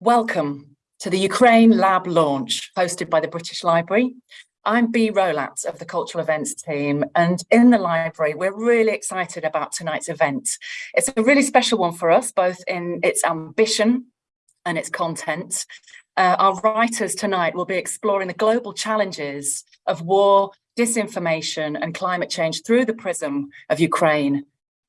Welcome to the Ukraine Lab launch hosted by the British Library. I'm Bea Rolat of the Cultural Events team and in the library we're really excited about tonight's event. It's a really special one for us both in its ambition and its content. Uh, our writers tonight will be exploring the global challenges of war, disinformation and climate change through the prism of Ukraine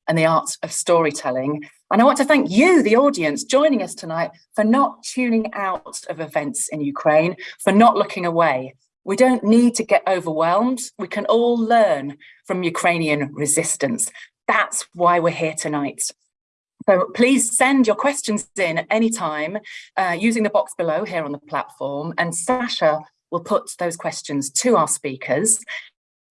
and the art of storytelling. And I want to thank you, the audience, joining us tonight for not tuning out of events in Ukraine, for not looking away. We don't need to get overwhelmed. We can all learn from Ukrainian resistance. That's why we're here tonight. So please send your questions in at any time uh, using the box below here on the platform and Sasha will put those questions to our speakers.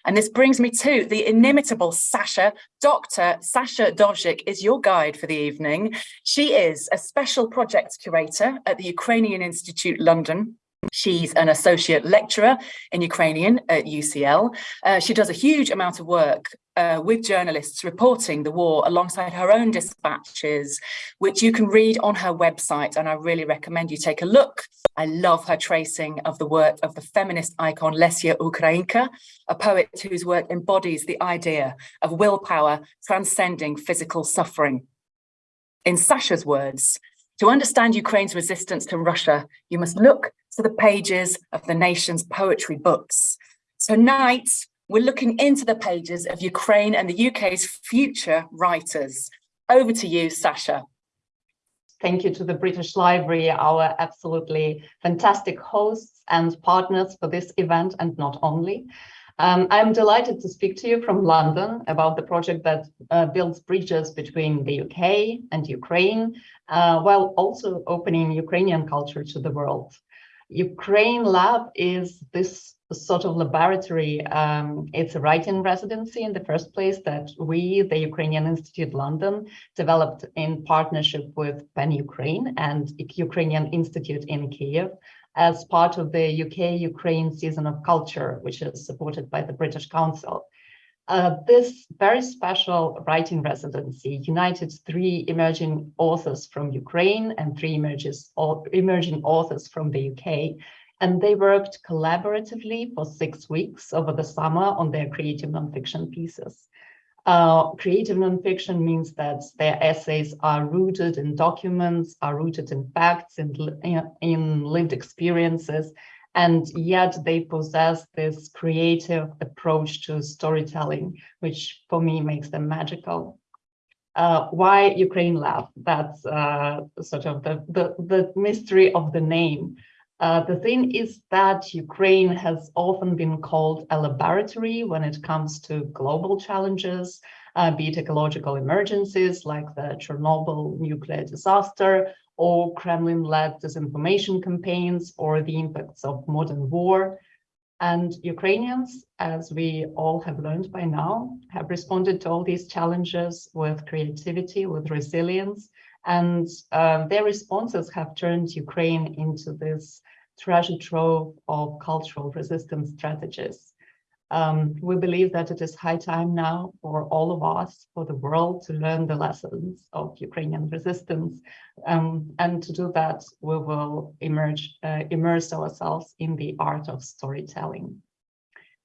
And this brings me to the inimitable Sasha. Dr. Sasha Dovzhyk is your guide for the evening. She is a special project curator at the Ukrainian Institute London. She's an associate lecturer in Ukrainian at UCL. Uh, she does a huge amount of work uh, with journalists reporting the war alongside her own dispatches, which you can read on her website. And I really recommend you take a look. I love her tracing of the work of the feminist icon Lesya Ukrainka, a poet whose work embodies the idea of willpower transcending physical suffering. In Sasha's words, to understand Ukraine's resistance to Russia, you must look to the pages of the nation's poetry books. Tonight, we're looking into the pages of Ukraine and the UK's future writers. Over to you, Sasha. Thank you to the British Library, our absolutely fantastic hosts and partners for this event, and not only. Um, I'm delighted to speak to you from London about the project that uh, builds bridges between the UK and Ukraine, uh, while also opening Ukrainian culture to the world. Ukraine Lab is this sort of laboratory. Um, it's a writing residency in the first place that we, the Ukrainian Institute London, developed in partnership with PEN Ukraine and Ukrainian Institute in Kiev as part of the UK-Ukraine Season of Culture, which is supported by the British Council. Uh, this very special writing residency united three emerging authors from Ukraine and three emerges, emerging authors from the UK, and they worked collaboratively for six weeks over the summer on their creative nonfiction pieces. Uh, creative nonfiction means that their essays are rooted in documents, are rooted in facts, in, in lived experiences, and yet they possess this creative approach to storytelling, which for me makes them magical. Uh, why Ukraine Lab? That's uh, sort of the, the, the, mystery of the name. Uh, the thing is that Ukraine has often been called a laboratory when it comes to global challenges, uh, be it ecological emergencies like the Chernobyl nuclear disaster or Kremlin-led disinformation campaigns or the impacts of modern war. And Ukrainians, as we all have learned by now, have responded to all these challenges with creativity, with resilience, and uh, their responses have turned Ukraine into this treasure trove of cultural resistance strategies. Um, we believe that it is high time now for all of us, for the world to learn the lessons of Ukrainian resistance. Um, and to do that, we will emerge, uh, immerse ourselves in the art of storytelling.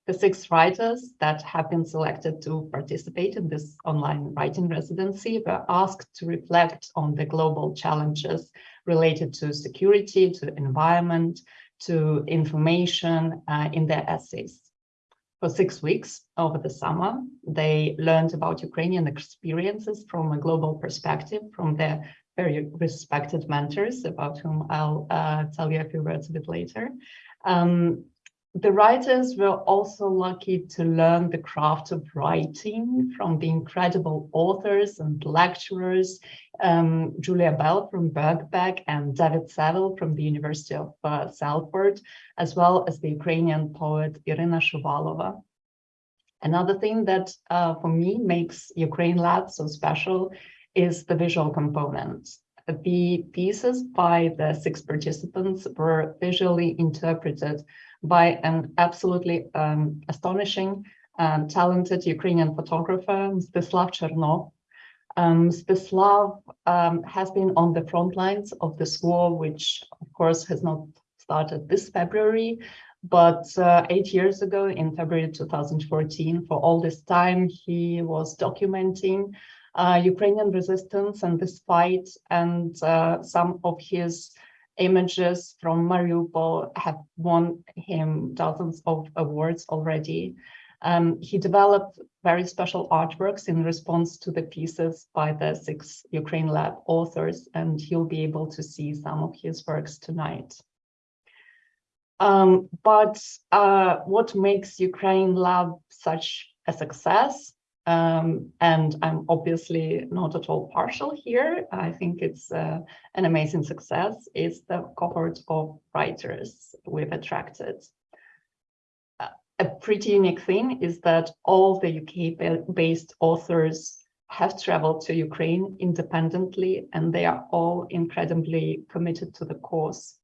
The six writers that have been selected to participate in this online writing residency were asked to reflect on the global challenges related to security, to environment, to information uh, in their essays for six weeks over the summer. They learned about Ukrainian experiences from a global perspective from their very respected mentors, about whom I'll uh, tell you a few words a bit later. Um, the writers were also lucky to learn the craft of writing from the incredible authors and lecturers, um, Julia Bell from Birkbeck and David Savill from the University of uh, Salford, as well as the Ukrainian poet Iryna Shuvalova. Another thing that uh, for me makes Ukraine Lab so special is the visual component. The pieces by the six participants were visually interpreted by an absolutely um, astonishing and talented Ukrainian photographer, Mstyslav Chernov. Um, um, has been on the front lines of this war, which of course has not started this February, but uh, eight years ago in February 2014, for all this time, he was documenting uh, Ukrainian resistance and this fight and uh, some of his images from Mariupol have won him dozens of awards already. Um, he developed very special artworks in response to the pieces by the six Ukraine Lab authors, and you'll be able to see some of his works tonight. Um, but uh, what makes Ukraine Lab such a success? Um, and I'm obviously not at all partial here. I think it's uh, an amazing success. Is the cohort of writers we've attracted a pretty unique thing is that all the UK-based authors have traveled to Ukraine independently, and they are all incredibly committed to the cause.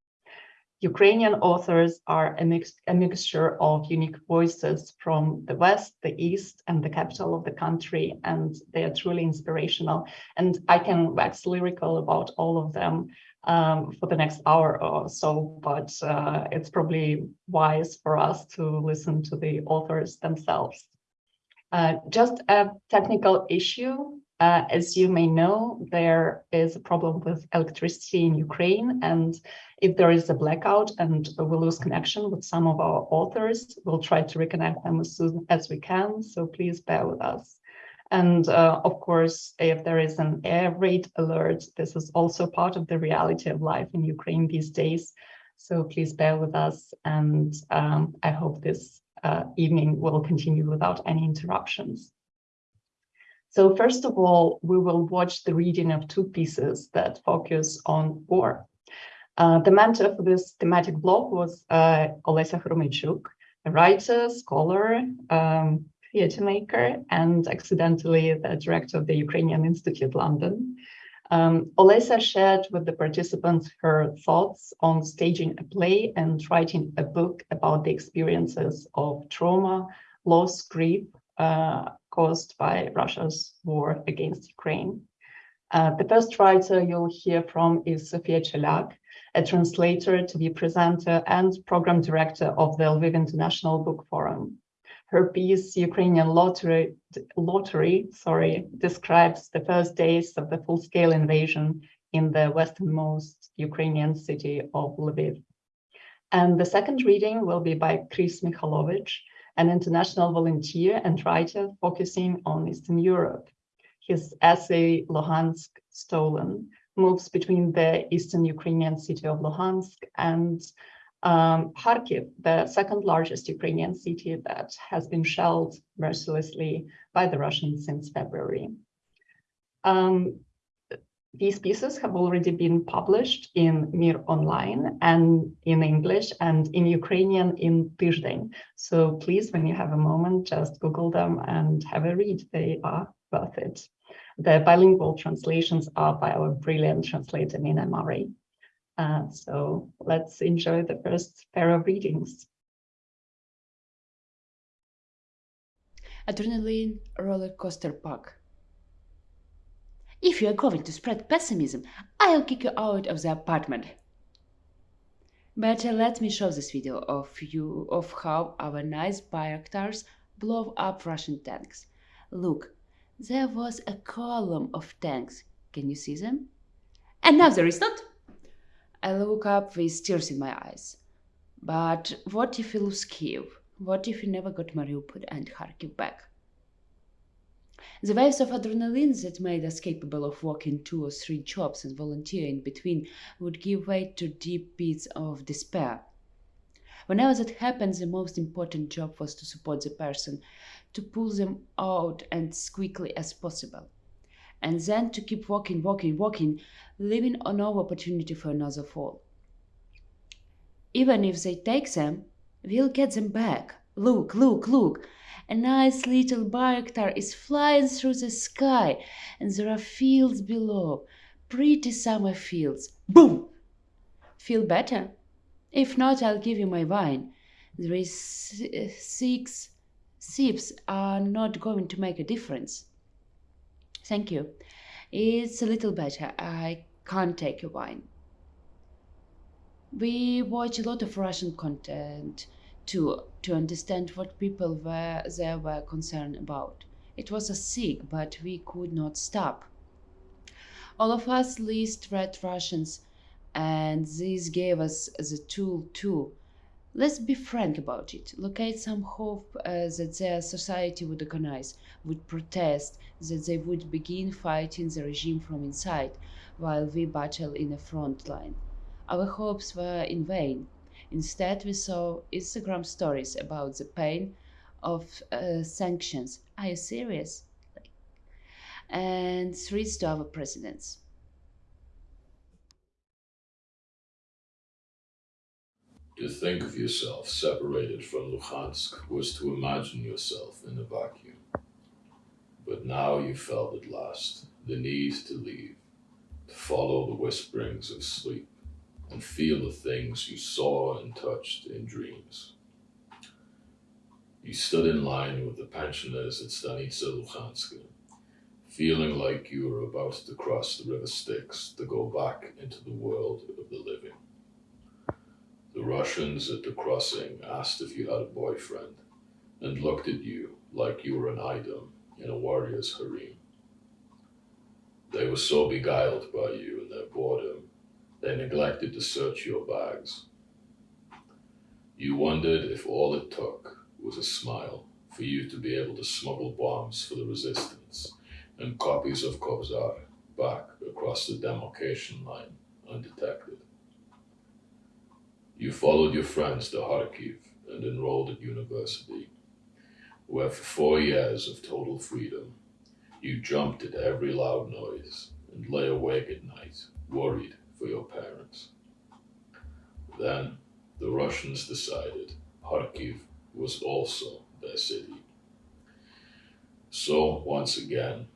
Ukrainian authors are a, mix, a mixture of unique voices from the West, the East, and the capital of the country, and they are truly inspirational. And I can wax lyrical about all of them um, for the next hour or so, but uh, it's probably wise for us to listen to the authors themselves. Uh, just a technical issue. Uh, as you may know, there is a problem with electricity in Ukraine, and if there is a blackout and we lose connection with some of our authors, we'll try to reconnect them as soon as we can, so please bear with us. And uh, of course, if there is an air raid alert, this is also part of the reality of life in Ukraine these days. So please bear with us. And um, I hope this uh, evening will continue without any interruptions. So first of all, we will watch the reading of two pieces that focus on war. Uh, the mentor for this thematic block was uh, Olesya Khromeychuk, a writer, scholar, um, theatre maker and accidentally the director of the Ukrainian Institute London. Um, Olesya shared with the participants her thoughts on staging a play and writing a book about the experiences of trauma, loss, grief uh, caused by Russia's war against Ukraine. Uh, the first writer you'll hear from is Sofia Cheliak, a translator, TV presenter, and program director of the Lviv International Book Forum. Her piece, Ukrainian Lottery, lottery sorry, describes the first days of the full-scale invasion in the westernmost Ukrainian city of Lviv. And the second reading will be by Chris Mikhailovich, an international volunteer and writer focusing on Eastern Europe. His essay, Luhansk Stolen, moves between the eastern Ukrainian city of Luhansk and um, Kharkiv, the second largest Ukrainian city that has been shelled mercilessly by the Russians since February. Um, these pieces have already been published in Mir Online and in English and in Ukrainian in Tizhden. So please, when you have a moment, just Google them and have a read. They are worth it. The bilingual translations are by our brilliant translator, Nina Murray. Uh, so let's enjoy the first pair of readings. Adrenaline roller coaster park. If you are going to spread pessimism, I'll kick you out of the apartment. Better uh, let me show this video of you of how our nice Bayraktars blow up Russian tanks. Look, there was a column of tanks. Can you see them? And now there is not. I look up with tears in my eyes. But what if we lose Kiev? What if we never got Mariupol and Kharkiv back? The waves of adrenaline that made us capable of working two or three jobs and volunteering in between would give way to deep pits of despair. Whenever that happened, the most important job was to support the person, to pull them out as quickly as possible and then to keep walking, walking, walking, leaving no opportunity for another fall. Even if they take them, we'll get them back. Look, look, look. A nice little Bayraktar is flying through the sky, and there are fields below, pretty summer fields. Boom! Feel better? If not, I'll give you my wine. There is six sips are not going to make a difference. Thank you. It's a little better. I can't take your wine. We watch a lot of Russian content too to understand what people were there were concerned about. It was a sick, but we could not stop. All of us least read Russians, and this gave us the tool too. Let's be frank about it. Locate some hope uh, that their society would organize, would protest, that they would begin fighting the regime from inside, while we battle in the front line. Our hopes were in vain. Instead, we saw Instagram stories about the pain of uh, sanctions. Are you serious? And threats to our presidents. To think of yourself separated from Luhansk was to imagine yourself in a vacuum. But now you felt at last the need to leave, to follow the whisperings of sleep, and feel the things you saw and touched in dreams. You stood in line with the pensioners at Stanitsa Luhanska, feeling like you were about to cross the river Styx to go back into the world of the living. The Russians at the crossing asked if you had a boyfriend and looked at you like you were an item in a warrior's harem. They were so beguiled by you and their boredom, they neglected to search your bags. You wondered if all it took was a smile for you to be able to smuggle bombs for the resistance and copies of Kobzar back across the demarcation line undetected. You followed your friends to Kharkiv and enrolled at university, where for four years of total freedom, you jumped at every loud noise and lay awake at night, worried for your parents. Then the Russians decided Kharkiv was also their city. So once again,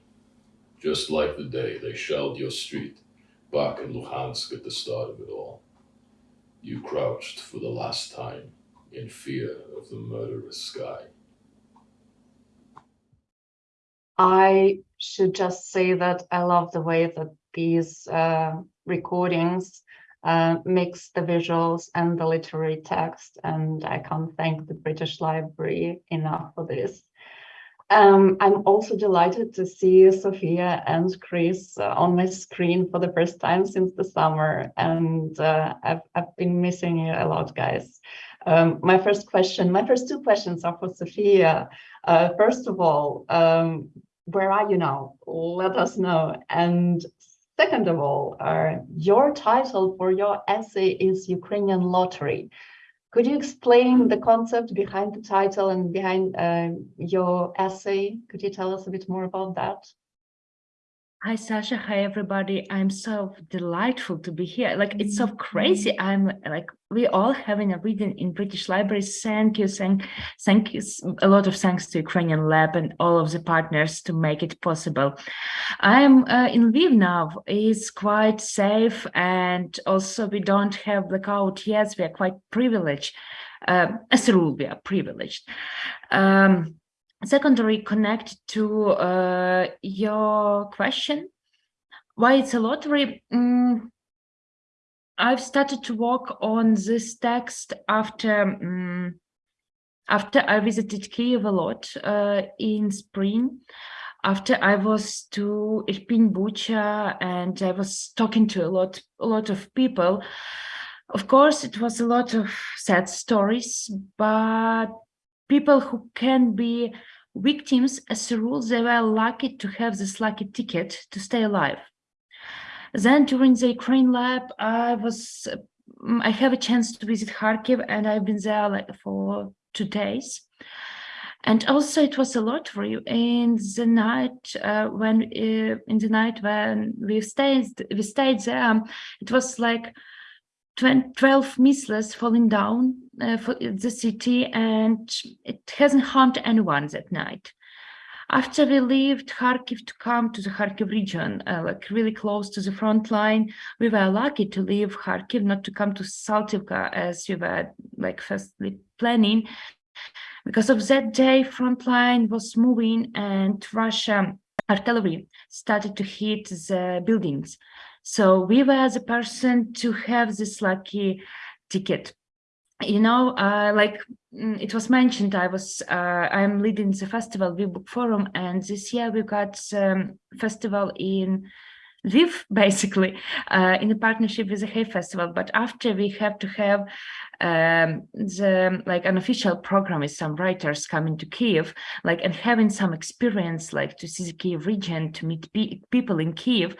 just like the day they shelled your street back in Luhansk at the start of it all, you crouched for the last time in fear of the murderous sky. I should just say that I love the way that these uh, recordings uh, mix the visuals and the literary text, and I can't thank the British Library enough for this. Um, I'm also delighted to see Sophia and Chris uh, on my screen for the first time since the summer, and uh, I've, I've been missing you a lot, guys. Um, my first question, my first two questions are for Sophia. Uh, first of all, um, where are you now? Let us know. And second of all, uh, your title for your essay is Ukrainian Lottery. Could you explain the concept behind the title and behind uh, your essay? Could you tell us a bit more about that? Hi, Sasha. Hi, everybody. I'm so delightful to be here. Like, it's so crazy. I'm like, we all having a reading in British libraries. Thank you. Thank, thank you. A lot of thanks to Ukrainian Lab and all of the partners to make it possible. I'm uh, in Lviv now. It's quite safe. And also we don't have blackout yet. We are quite privileged. Uh, as a rule, we are privileged. Um, secondary connect to uh, your question. Why it's a lottery? Mm, i've started to work on this text after um, after i visited kiev a lot uh, in spring. After i was to irpin bucha and i was talking to a lot a lot of people. Of course it was a lot of sad stories but people who can be Victims, as a rule, they were lucky to have this lucky ticket to stay alive. Then during the Ukraine lab, I was, I have a chance to visit Kharkiv and I've been there like for two days. And also it was a lottery in the night uh, when, uh, in the night when we stayed, we stayed there, it was like 12 missiles falling down uh, for the city and it hasn't harmed anyone that night. After we left Kharkiv to come to the Kharkiv region, uh, like really close to the front line, we were lucky to leave Kharkiv, not to come to Saltivka as we were like firstly planning. Because of that day, front line was moving and Russia artillery started to hit the buildings. So we were the person to have this lucky ticket. You know, uh, like mm, it was mentioned, I was uh, I'm leading the festival Lviv Book Forum, and this year we got um, festival in Lviv, basically, uh, in a partnership with the Hay Festival. But after we have to have um, the like an official program with some writers coming to Kiev, like and having some experience, like to see the Kiev region, to meet pe people in Kiev.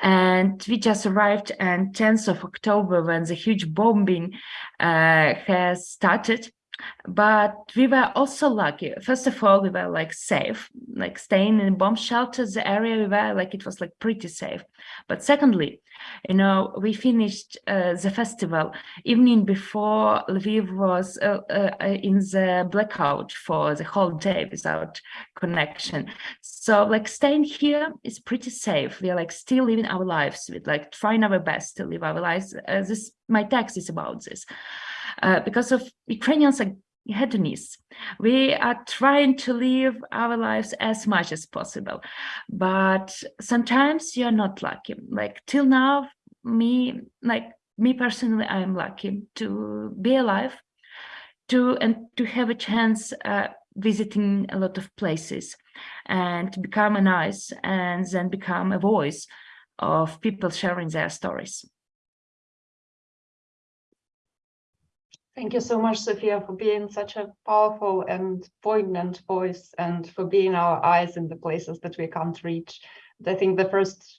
And we just arrived on 10th of October when the huge bombing uh, has started but we were also lucky. First of all we were like safe like staying in bomb shelters the area we were like it was like pretty safe. But secondly you know we finished uh, the festival evening before lviv was uh, uh, in the blackout for the whole day without connection. So like staying here is pretty safe. We are like still living our lives with like trying our best to live our lives. Uh, this my text is about this uh, because of Ukrainians are hedonists. We are trying to live our lives as much as possible, but sometimes you're not lucky. Like till now, me, like me personally, I am lucky to be alive, to and to have a chance uh, visiting a lot of places and to become an eyes and then become a voice of people sharing their stories. Thank you so much, Sophia, for being such a powerful and poignant voice and for being our eyes in the places that we can't reach. I think the first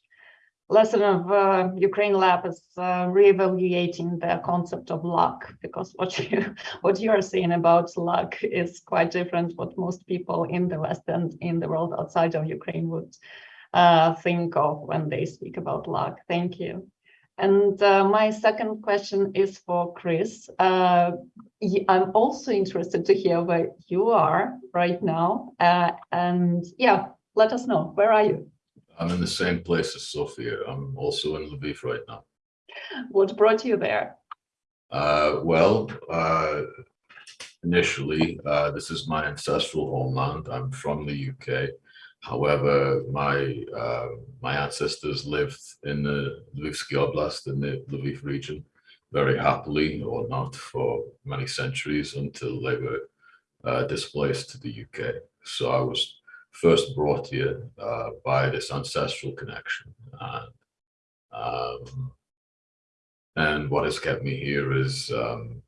lesson of uh, Ukraine Lab is uh, reevaluating the concept of luck, because what you what you are saying about luck is quite different what most people in the West and in the world outside of Ukraine would uh, think of when they speak about luck. Thank you. And uh, my second question is for Chris. Uh, I'm also interested to hear where you are right now. Uh, and yeah, let us know, where are you? I'm in the same place as Sophia. I'm also in Lviv right now. What brought you there? Uh, well, uh, initially, uh, this is my ancestral homeland. I'm from the UK. However, my uh, my ancestors lived in the Lvivsky Oblast in the Lviv region very happily or not for many centuries until they were uh, displaced to the UK. So I was first brought here uh, by this ancestral connection. And, um, and what has kept me here is um,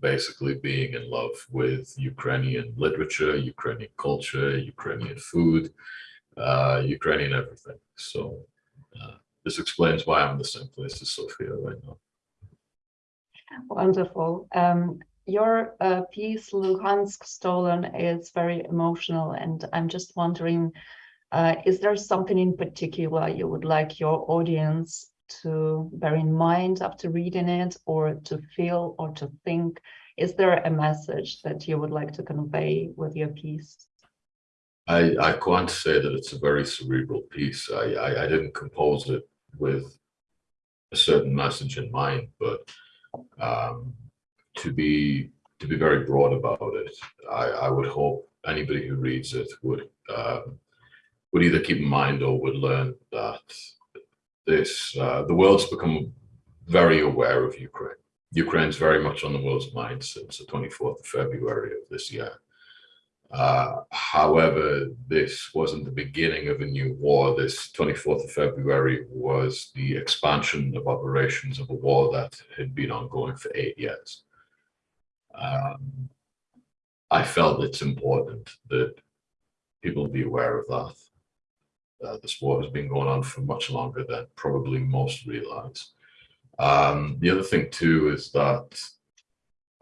basically being in love with Ukrainian literature, Ukrainian culture, Ukrainian food, uh, Ukrainian everything. So uh, this explains why I'm in the same place as Sofia right now. Wonderful. Um, your uh, piece, Luhansk Stolen, is very emotional, and I'm just wondering, uh, is there something in particular you would like your audience to bear in mind after reading it or to feel or to think? Is there a message that you would like to convey with your piece? I, I can't say that it's a very cerebral piece. I, I, I didn't compose it with a certain message in mind, but um, to be to be very broad about it, I, I would hope anybody who reads it would um, would either keep in mind or would learn that this, uh, the world's become very aware of Ukraine. Ukraine's very much on the world's mind since the 24th of February of this year. Uh, however, this wasn't the beginning of a new war. This 24th of February was the expansion of operations of a war that had been ongoing for eight years. Um, I felt it's important that people be aware of that. Uh, this war has been going on for much longer than probably most realize. Um, the other thing too is that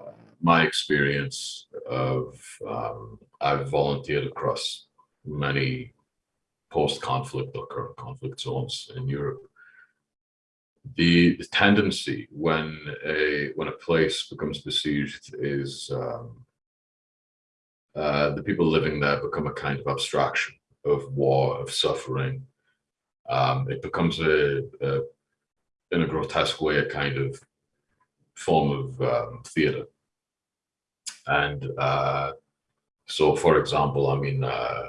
uh, my experience of um, I've volunteered across many post-conflict or current conflict zones in Europe. The, the, tendency when a when a place becomes besieged is um, uh, the people living there become a kind of abstraction of war, of suffering. Um, it becomes a, a, in a grotesque way, a kind of form of um, theater. And uh, so, for example, I mean, uh,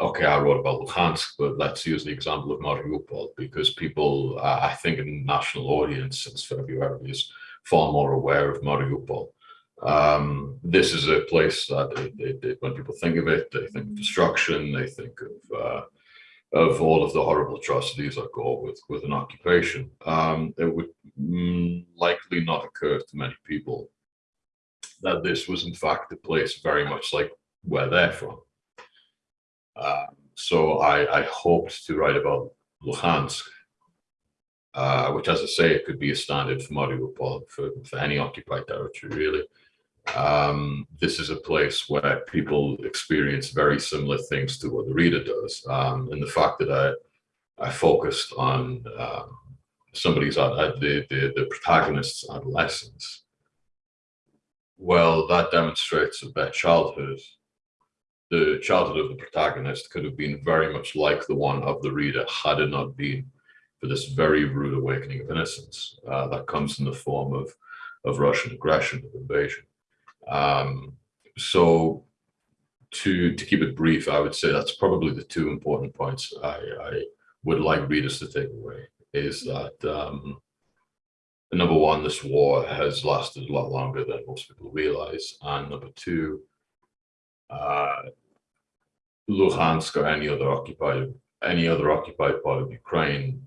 okay, I wrote about Luhansk, but let's use the example of Mariupol because people, uh, I think, in national audience since February is far more aware of Mariupol. Um, this is a place that they, they, when people think of it, they think of destruction, they think of uh, of all of the horrible atrocities that go with with an occupation. Um, it would mm, likely not occur to many people that this was in fact a place very much like where they're from. Uh, so I, I hoped to write about Luhansk, uh, which, as I say, it could be a standard for Mariupol, for, for any occupied territory, really. Um, this is a place where people experience very similar things to what the reader does. Um, and the fact that I, I focused on um, somebody's, uh, the, the, the protagonist's adolescence, well, that demonstrates that childhood the childhood of the protagonist could have been very much like the one of the reader had it not been for this very rude awakening of innocence uh, that comes in the form of, of Russian aggression, of invasion. Um, so to, to keep it brief, I would say that's probably the two important points I, I would like readers to take away is that um, number one, this war has lasted a lot longer than most people realize. And number two, uh, Luhansk or any other occupied any other occupied part of Ukraine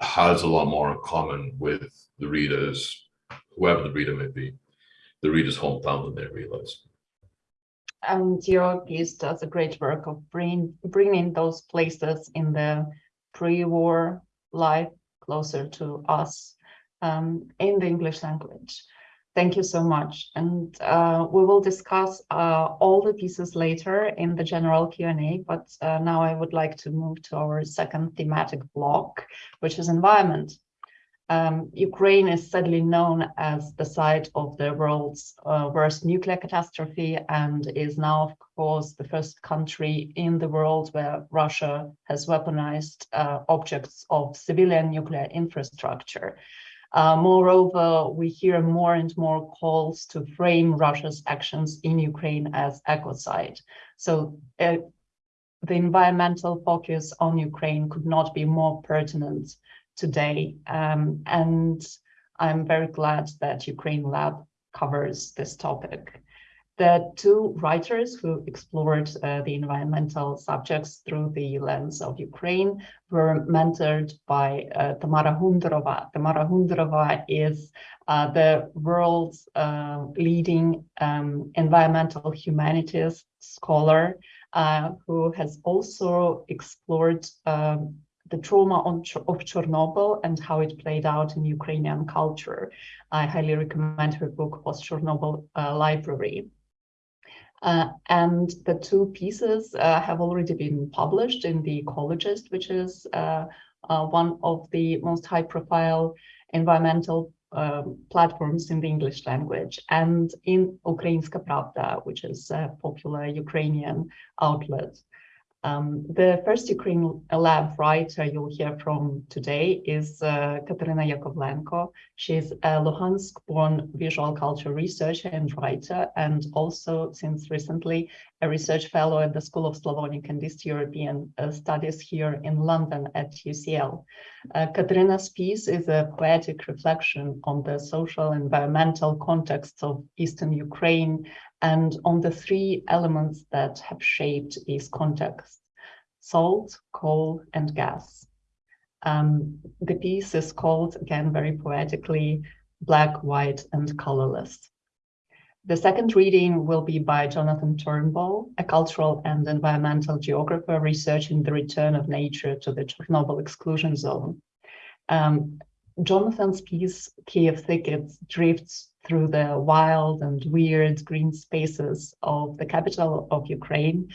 has a lot more in common with the readers, whoever the reader may be, the reader's hometown than they realize. And your piece does a great work of bring, bringing those places in the pre-war life closer to us um, in the English language. Thank you so much. And uh, we will discuss uh, all the pieces later in the general Q&A, but uh, now I would like to move to our second thematic block, which is environment. Um, Ukraine is sadly known as the site of the world's uh, worst nuclear catastrophe and is now, of course, the first country in the world where Russia has weaponized uh, objects of civilian nuclear infrastructure. Uh, moreover, we hear more and more calls to frame Russia's actions in Ukraine as ecocide. So uh, the environmental focus on Ukraine could not be more pertinent today. Um, and I'm very glad that Ukraine Lab covers this topic. The two writers who explored uh, the environmental subjects through the lens of Ukraine were mentored by uh, Tamara Hundorova. Tamara Hundorova is uh, the world's uh, leading um, environmental humanities scholar uh, who has also explored um, the trauma of Chernobyl and how it played out in Ukrainian culture. I highly recommend her book, Post Chernobyl uh, Library. Uh, and the two pieces uh, have already been published in The Ecologist, which is uh, uh one of the most high profile environmental um, platforms in the English language, and in Ukrainska Pravda, which is a popular Ukrainian outlet. Um, the first Ukraine lab writer you'll hear from today is uh, Katerina Yakovlenko. She's a Luhansk-born visual culture researcher and writer, and also since recently a research fellow at the School of Slavonic and East European uh, Studies here in London at UCL. Uh, Katerina's piece is a poetic reflection on the social and environmental context of Eastern Ukraine and on the three elements that have shaped these contexts, salt, coal, and gas. Um, the piece is called, again, very poetically, Black, White, and Colorless. The second reading will be by Jonathan Turnbull, a cultural and environmental geographer researching the return of nature to the Chernobyl exclusion zone. Um, Jonathan's piece, Kiev Thickets, drifts through the wild and weird green spaces of the capital of Ukraine,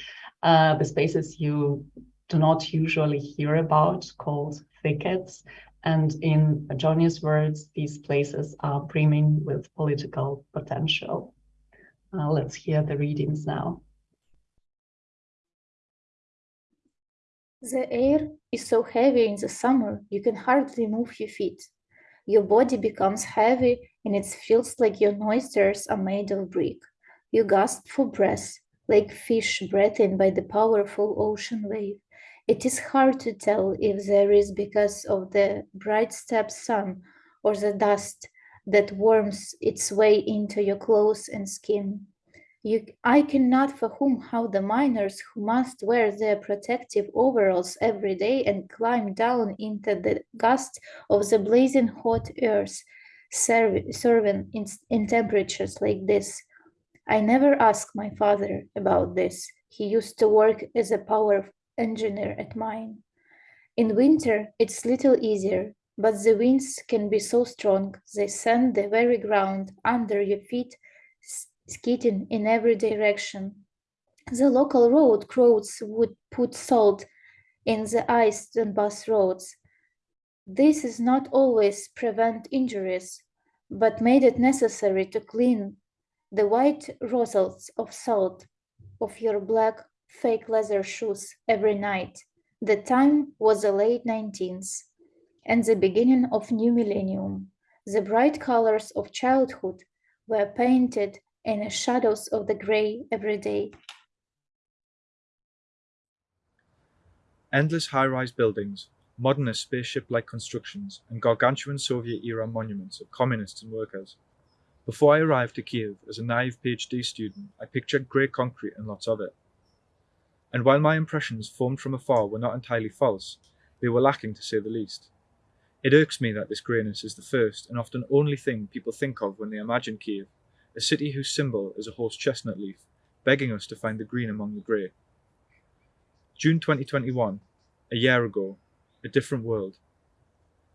uh, the spaces you do not usually hear about called thickets. And in Johnny's words, these places are brimming with political potential. Uh, let's hear the readings now. The air is so heavy in the summer, you can hardly move your feet. Your body becomes heavy and it feels like your nostrils are made of brick. You gasp for breath. like fish breathed by the powerful ocean wave. It is hard to tell if there is because of the bright steppe sun or the dust that warms its way into your clothes and skin. You, I cannot fathom how the miners who must wear their protective overalls every day and climb down into the gust of the blazing hot earth, serve, serving in, in temperatures like this. I never asked my father about this. He used to work as a power engineer at mine. In winter, it's little easier, but the winds can be so strong, they send the very ground under your feet skidding in every direction. The local road crews would put salt in the ice on bus roads. This is not always prevent injuries, but made it necessary to clean the white rosettes of salt of your black fake leather shoes every night. The time was the late 19th and the beginning of new millennium. The bright colors of childhood were painted in the shadows of the gray every day. Endless high-rise buildings, modernist spaceship-like constructions, and gargantuan Soviet-era monuments of communists and workers. Before I arrived to Kiev as a naive PhD student, I pictured grey concrete and lots of it. And while my impressions formed from afar were not entirely false, they were lacking to say the least. It irks me that this greyness is the first and often only thing people think of when they imagine Kiev, a city whose symbol is a horse chestnut leaf, begging us to find the green among the grey. June 2021, a year ago, a different world.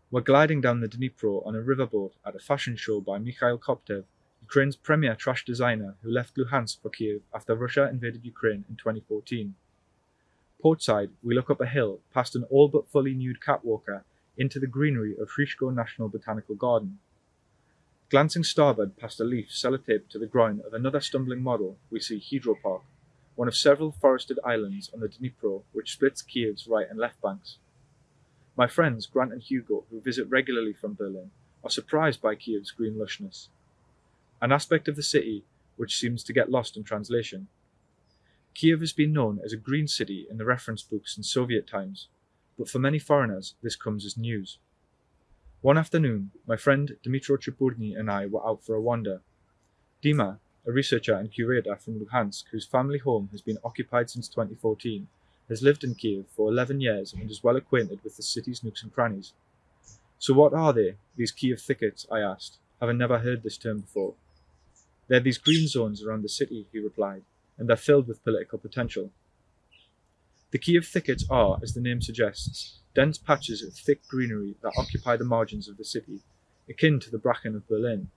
We're gliding down the Dnipro on a riverboat at a fashion show by Mikhail Koptev, Ukraine's premier trash designer who left Luhansk for Kiev after Russia invaded Ukraine in 2014. Portside, we look up a hill past an all but fully nude catwalker into the greenery of Hrishko National Botanical Garden. Glancing starboard past a leaf sellotaped to the groin of another stumbling model, we see Hydropark, one of several forested islands on the Dnipro which splits Kiev's right and left banks. My friends Grant and Hugo, who visit regularly from Berlin, are surprised by Kiev's green lushness, an aspect of the city which seems to get lost in translation. Kiev has been known as a green city in the reference books in Soviet times, but for many foreigners this comes as news. One afternoon, my friend Dmitro Chepurnyi and I were out for a wander. Dima, a researcher and curator from Luhansk whose family home has been occupied since 2014, has lived in Kiev for 11 years and is well acquainted with the city's nooks and crannies. So what are they, these Kiev thickets, I asked, having never heard this term before. They're these green zones around the city, he replied, and they're filled with political potential. The Kiev thickets are, as the name suggests, dense patches of thick greenery that occupy the margins of the city, akin to the bracken of Berlin.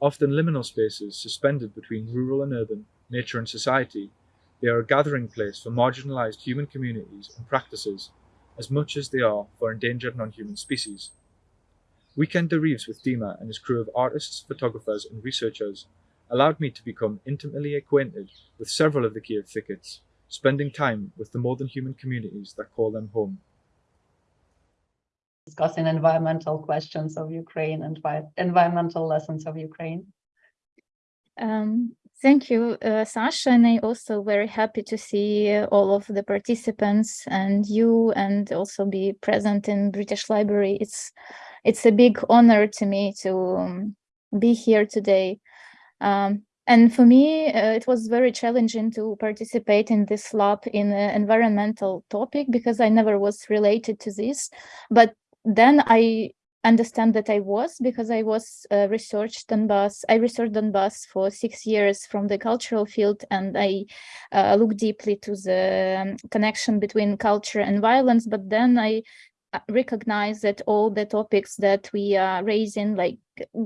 Often liminal spaces suspended between rural and urban, nature and society, they are a gathering place for marginalized human communities and practices as much as they are for endangered non-human species. Weekend derives with Dima and his crew of artists, photographers and researchers allowed me to become intimately acquainted with several of the Kiev thickets, spending time with the more than human communities that call them home. Discussing environmental questions of Ukraine and environmental lessons of Ukraine. Um, thank you, uh, Sasha, and I also very happy to see all of the participants and you and also be present in British Library. It's it's a big honor to me to um, be here today. Um, and for me, uh, it was very challenging to participate in this lab in an environmental topic because I never was related to this. But then I understand that I was because I was uh, researched Donbass. I researched Donbass for six years from the cultural field, and I uh, looked deeply to the um, connection between culture and violence. But then I recognize that all the topics that we are raising, like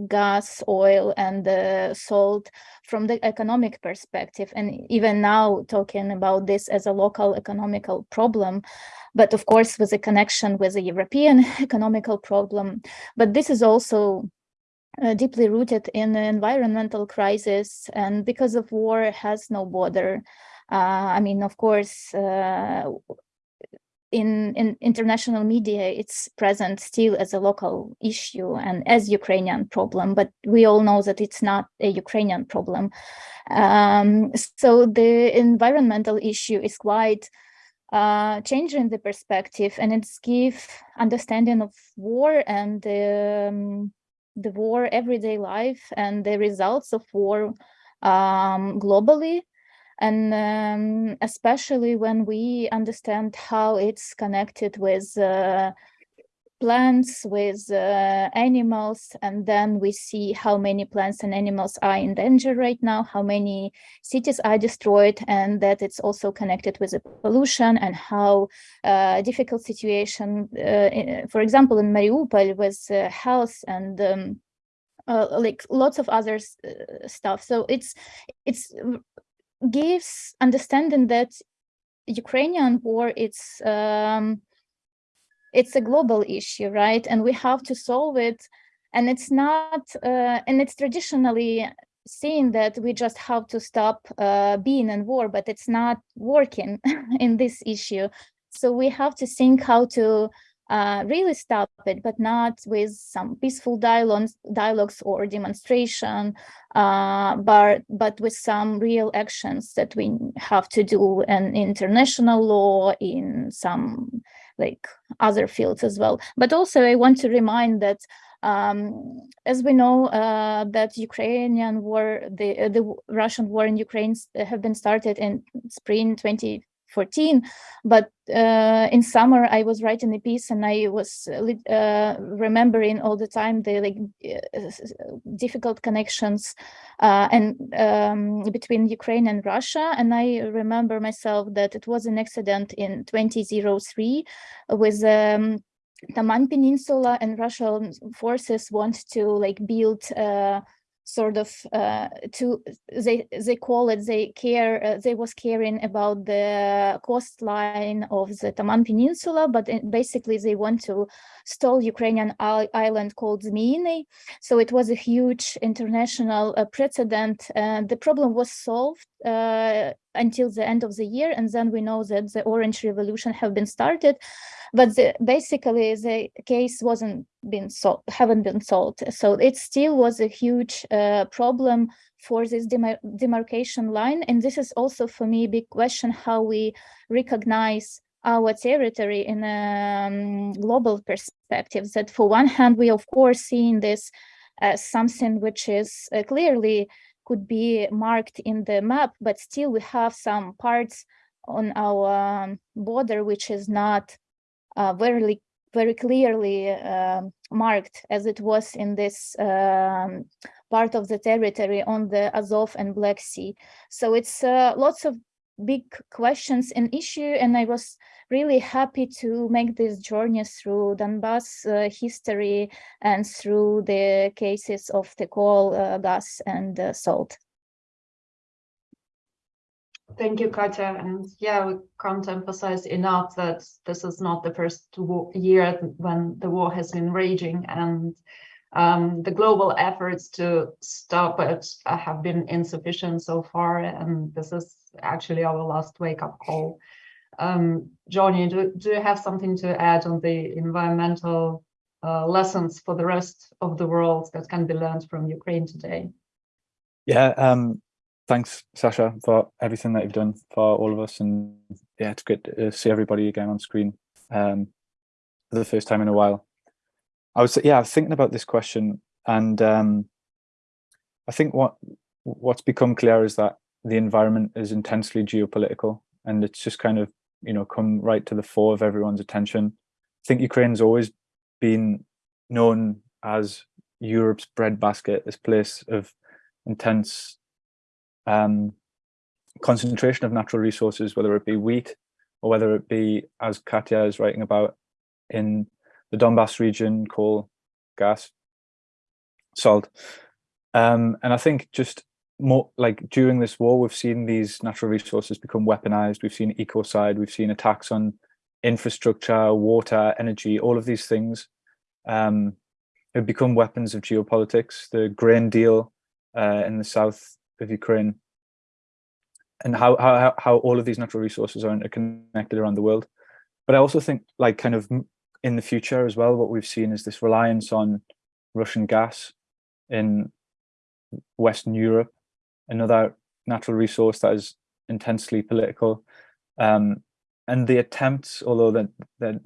gas, oil, and uh, salt, from the economic perspective, and even now talking about this as a local economical problem, but of course with a connection with the European economical problem. But this is also uh, deeply rooted in the environmental crisis, and because of war has no border. Uh, I mean, of course, uh, in, in international media, it's present still as a local issue and as Ukrainian problem, but we all know that it's not a Ukrainian problem. Um, so the environmental issue is quite uh, changing the perspective and it's give understanding of war and um, the war everyday life and the results of war um, globally and um, especially when we understand how it's connected with uh, plants, with uh, animals, and then we see how many plants and animals are in danger right now, how many cities are destroyed, and that it's also connected with the pollution and how uh, difficult situation, uh, for example, in Mariupol with uh, health and um, uh, like lots of other uh, stuff. So it's it's gives understanding that Ukrainian war it's um, it's a global issue, right? And we have to solve it. And it's not, uh, and it's traditionally seen that we just have to stop uh, being in war, but it's not working in this issue. So we have to think how to uh, really stop it, but not with some peaceful dialogues, dialogues or demonstration, uh, but but with some real actions that we have to do in international law, in some like other fields as well. But also I want to remind that um, as we know uh, that Ukrainian war, the, the Russian war in Ukraine have been started in spring 20 14 but uh, in summer i was writing a piece and i was uh, remembering all the time the like uh, difficult connections uh, and um, between ukraine and russia and i remember myself that it was an accident in 2003 with um, Taman Peninsula and Russian forces want to like build uh, sort of uh, to they they call it they care uh, they was caring about the coastline of the Taman Peninsula but basically they want to stall Ukrainian island called Zmyiny so it was a huge international uh, precedent and the problem was solved uh, until the end of the year and then we know that the orange revolution have been started. But the, basically the case wasn't been solved haven't been solved. So it still was a huge uh, problem for this demar demarcation line. And this is also for me a big question how we recognize our territory in a um, global perspective that for one hand we of course seeing this as something which is uh, clearly could be marked in the map but still we have some parts on our um, border which is not uh, very very clearly uh, marked as it was in this um, part of the territory on the Azov and Black Sea. So it's uh, lots of big questions and issue and I was really happy to make this journey through Donbass uh, history and through the cases of the coal, uh, gas and uh, salt. Thank you, Katya. And yeah, we can't emphasize enough that this is not the first year when the war has been raging and um, the global efforts to stop it have been insufficient so far. And this is actually our last wake-up call. Um, Johnny, do, do you have something to add on the environmental uh, lessons for the rest of the world that can be learned from Ukraine today? Yeah, um, thanks, Sasha, for everything that you've done for all of us. And yeah, it's great to see everybody again on screen um, for the first time in a while. I was, yeah, I was thinking about this question and um, I think what what's become clear is that the environment is intensely geopolitical and it's just kind of, you know, come right to the fore of everyone's attention. I think Ukraine's always been known as Europe's breadbasket, this place of intense um, concentration of natural resources, whether it be wheat or whether it be, as Katya is writing about, in the Donbass region, coal, gas, salt. Um, and I think just more like during this war, we've seen these natural resources become weaponized. We've seen ecocide, we've seen attacks on infrastructure, water, energy, all of these things um, have become weapons of geopolitics. The grain deal uh, in the south of Ukraine, and how, how, how all of these natural resources are interconnected around the world. but I also think like kind of in the future as well, what we've seen is this reliance on Russian gas in Western Europe, another natural resource that is intensely political. Um, and the attempts, although they're, they're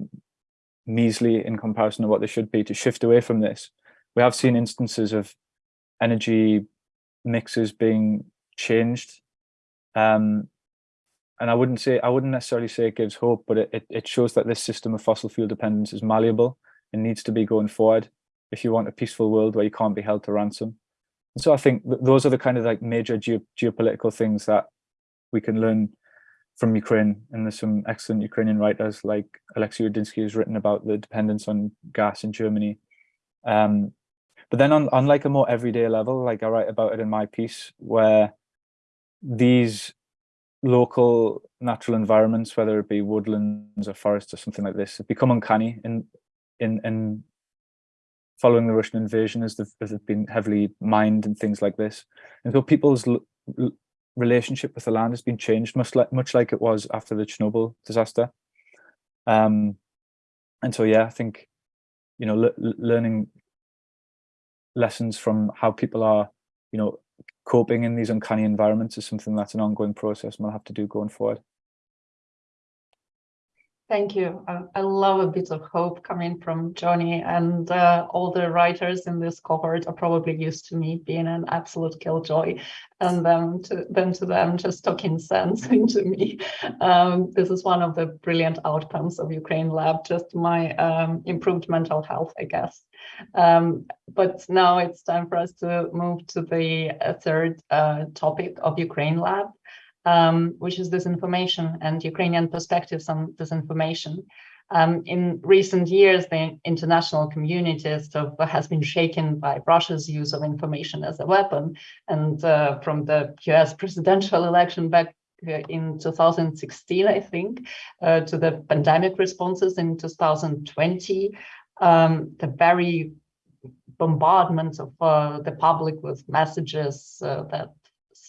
measly in comparison to what they should be, to shift away from this. We have seen instances of energy mixes being changed. Um, and I wouldn't say, I wouldn't necessarily say it gives hope, but it, it shows that this system of fossil fuel dependence is malleable and needs to be going forward if you want a peaceful world where you can't be held to ransom. And so I think th those are the kind of like major geo geopolitical things that we can learn from Ukraine. And there's some excellent Ukrainian writers like Alexei Radynski who's written about the dependence on gas in Germany. Um, but then on, on like a more everyday level, like I write about it in my piece, where these local natural environments, whether it be woodlands or forests or something like this, have become uncanny in in in following the Russian invasion as they've, as they've been heavily mined and things like this. And so people's relationship with the land has been changed much like much like it was after the Chernobyl disaster. Um, and so yeah, I think you know learning lessons from how people are, you know, coping in these uncanny environments is something that's an ongoing process and we'll have to do going forward. Thank you. I, love a bit of hope coming from Johnny and uh, all the writers in this cohort are probably used to me being an absolute killjoy and then to, then to them just talking sense into me. Um, this is one of the brilliant outcomes of Ukraine Lab, just my um, improved mental health, I guess. Um, but now it's time for us to move to the uh, third uh, topic of Ukraine Lab um, which is disinformation and Ukrainian perspectives on disinformation. Um, in recent years, the international community has been shaken by Russia's use of information as a weapon. And uh, from the US presidential election back in 2016, I think, uh, to the pandemic responses in 2020, um, the very bombardment of uh, the public with messages uh, that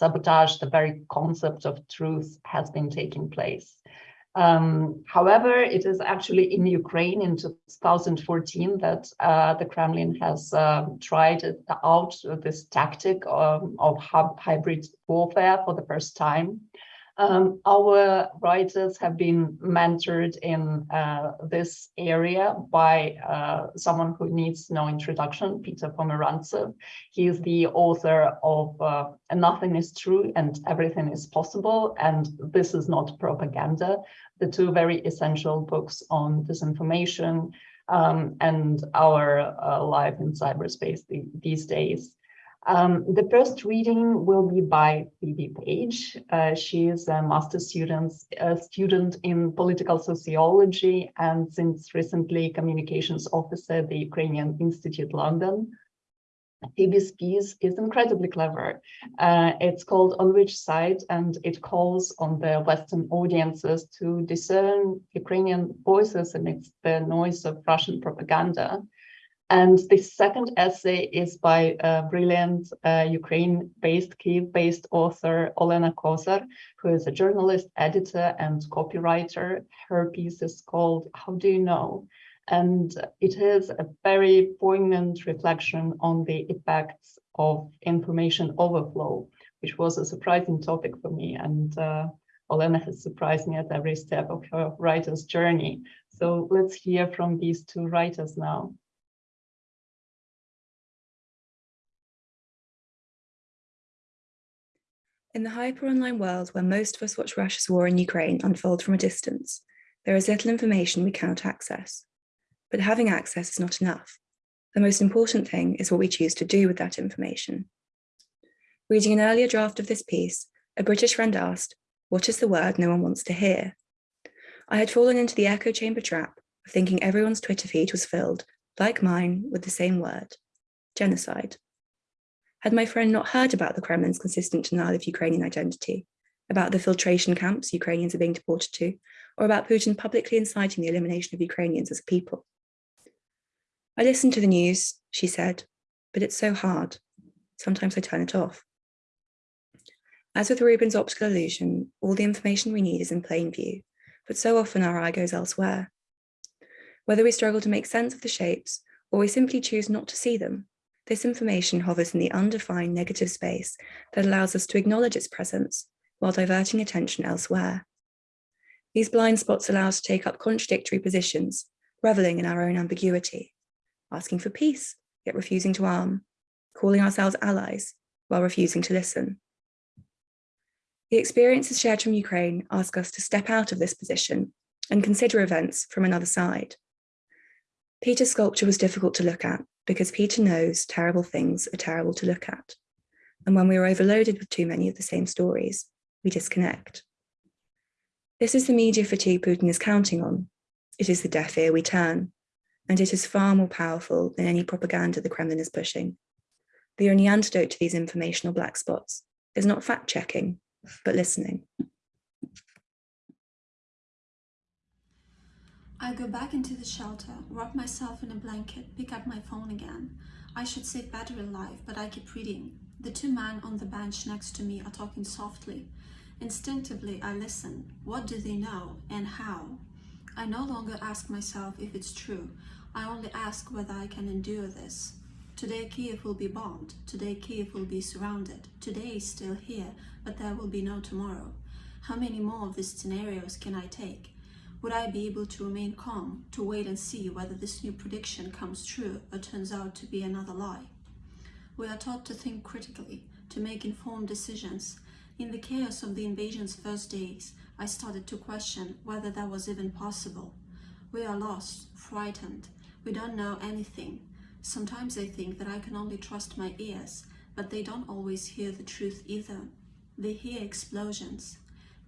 sabotage the very concept of truth has been taking place. Um, however, it is actually in Ukraine in 2014 that uh, the Kremlin has uh, tried out this tactic of, of hybrid warfare for the first time. Um, our writers have been mentored in uh, this area by uh, someone who needs no introduction, Peter Pomerantsev. He is the author of uh, Nothing is True and Everything is Possible, and This is Not Propaganda, the two very essential books on disinformation um, and our uh, life in cyberspace the, these days. Um, the first reading will be by Phoebe Page. Uh, she is a master student, a student in political sociology and since recently communications officer at the Ukrainian Institute London. Phoebe's piece is incredibly clever. Uh, it's called On Which Side and it calls on the Western audiences to discern Ukrainian voices amidst the noise of Russian propaganda. And the second essay is by a brilliant uh, Ukraine-based, Kiev-based author, Olena Kozar, who is a journalist, editor, and copywriter. Her piece is called How Do You Know? And it is a very poignant reflection on the effects of information overflow, which was a surprising topic for me. And uh, Olena has surprised me at every step of her writer's journey. So let's hear from these two writers now. In the hyper-online world where most of us watch Russia's war in Ukraine unfold from a distance, there is little information we cannot access. But having access is not enough. The most important thing is what we choose to do with that information. Reading an earlier draft of this piece, a British friend asked, what is the word no one wants to hear? I had fallen into the echo chamber trap of thinking everyone's Twitter feed was filled, like mine, with the same word, genocide. Had my friend not heard about the Kremlin's consistent denial of Ukrainian identity, about the filtration camps Ukrainians are being deported to, or about Putin publicly inciting the elimination of Ukrainians as a people? I listen to the news, she said, but it's so hard. Sometimes I turn it off. As with Rubin's optical illusion, all the information we need is in plain view, but so often our eye goes elsewhere. Whether we struggle to make sense of the shapes or we simply choose not to see them, this information hovers in the undefined negative space that allows us to acknowledge its presence while diverting attention elsewhere. These blind spots allow us to take up contradictory positions, reveling in our own ambiguity, asking for peace, yet refusing to arm, calling ourselves allies while refusing to listen. The experiences shared from Ukraine ask us to step out of this position and consider events from another side. Peter's sculpture was difficult to look at because Peter knows terrible things are terrible to look at. And when we are overloaded with too many of the same stories, we disconnect. This is the media fatigue Putin is counting on. It is the deaf ear we turn, and it is far more powerful than any propaganda the Kremlin is pushing. The only antidote to these informational black spots is not fact-checking, but listening. I go back into the shelter, wrap myself in a blanket, pick up my phone again. I should save battery life, but I keep reading. The two men on the bench next to me are talking softly. Instinctively, I listen. What do they know and how? I no longer ask myself if it's true. I only ask whether I can endure this. Today Kiev will be bombed. Today Kiev will be surrounded. Today is still here, but there will be no tomorrow. How many more of these scenarios can I take? Would I be able to remain calm, to wait and see whether this new prediction comes true or turns out to be another lie? We are taught to think critically, to make informed decisions. In the chaos of the invasion's first days, I started to question whether that was even possible. We are lost, frightened. We don't know anything. Sometimes I think that I can only trust my ears, but they don't always hear the truth either. They hear explosions.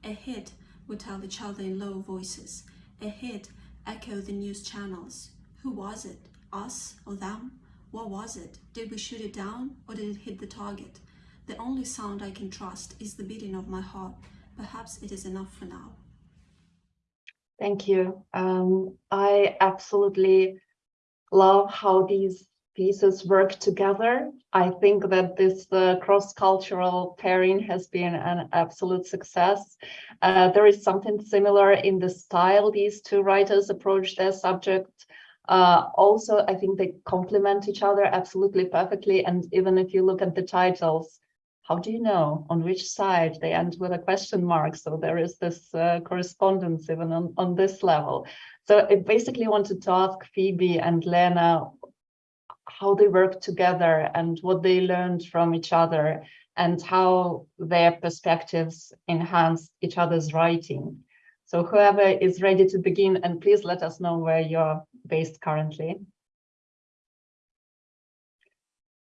A hit would tell each other in low voices. A hit echoed the news channels. Who was it? Us or them? What was it? Did we shoot it down or did it hit the target? The only sound I can trust is the beating of my heart. Perhaps it is enough for now. Thank you. Um, I absolutely love how these pieces work together. I think that this uh, cross-cultural pairing has been an absolute success. Uh, there is something similar in the style these two writers approach their subject. Uh, also, I think they complement each other absolutely perfectly. And even if you look at the titles, how do you know on which side they end with a question mark? So there is this uh, correspondence even on, on this level. So I basically wanted to ask Phoebe and Lena how they work together and what they learned from each other and how their perspectives enhance each other's writing. So whoever is ready to begin, and please let us know where you're based currently.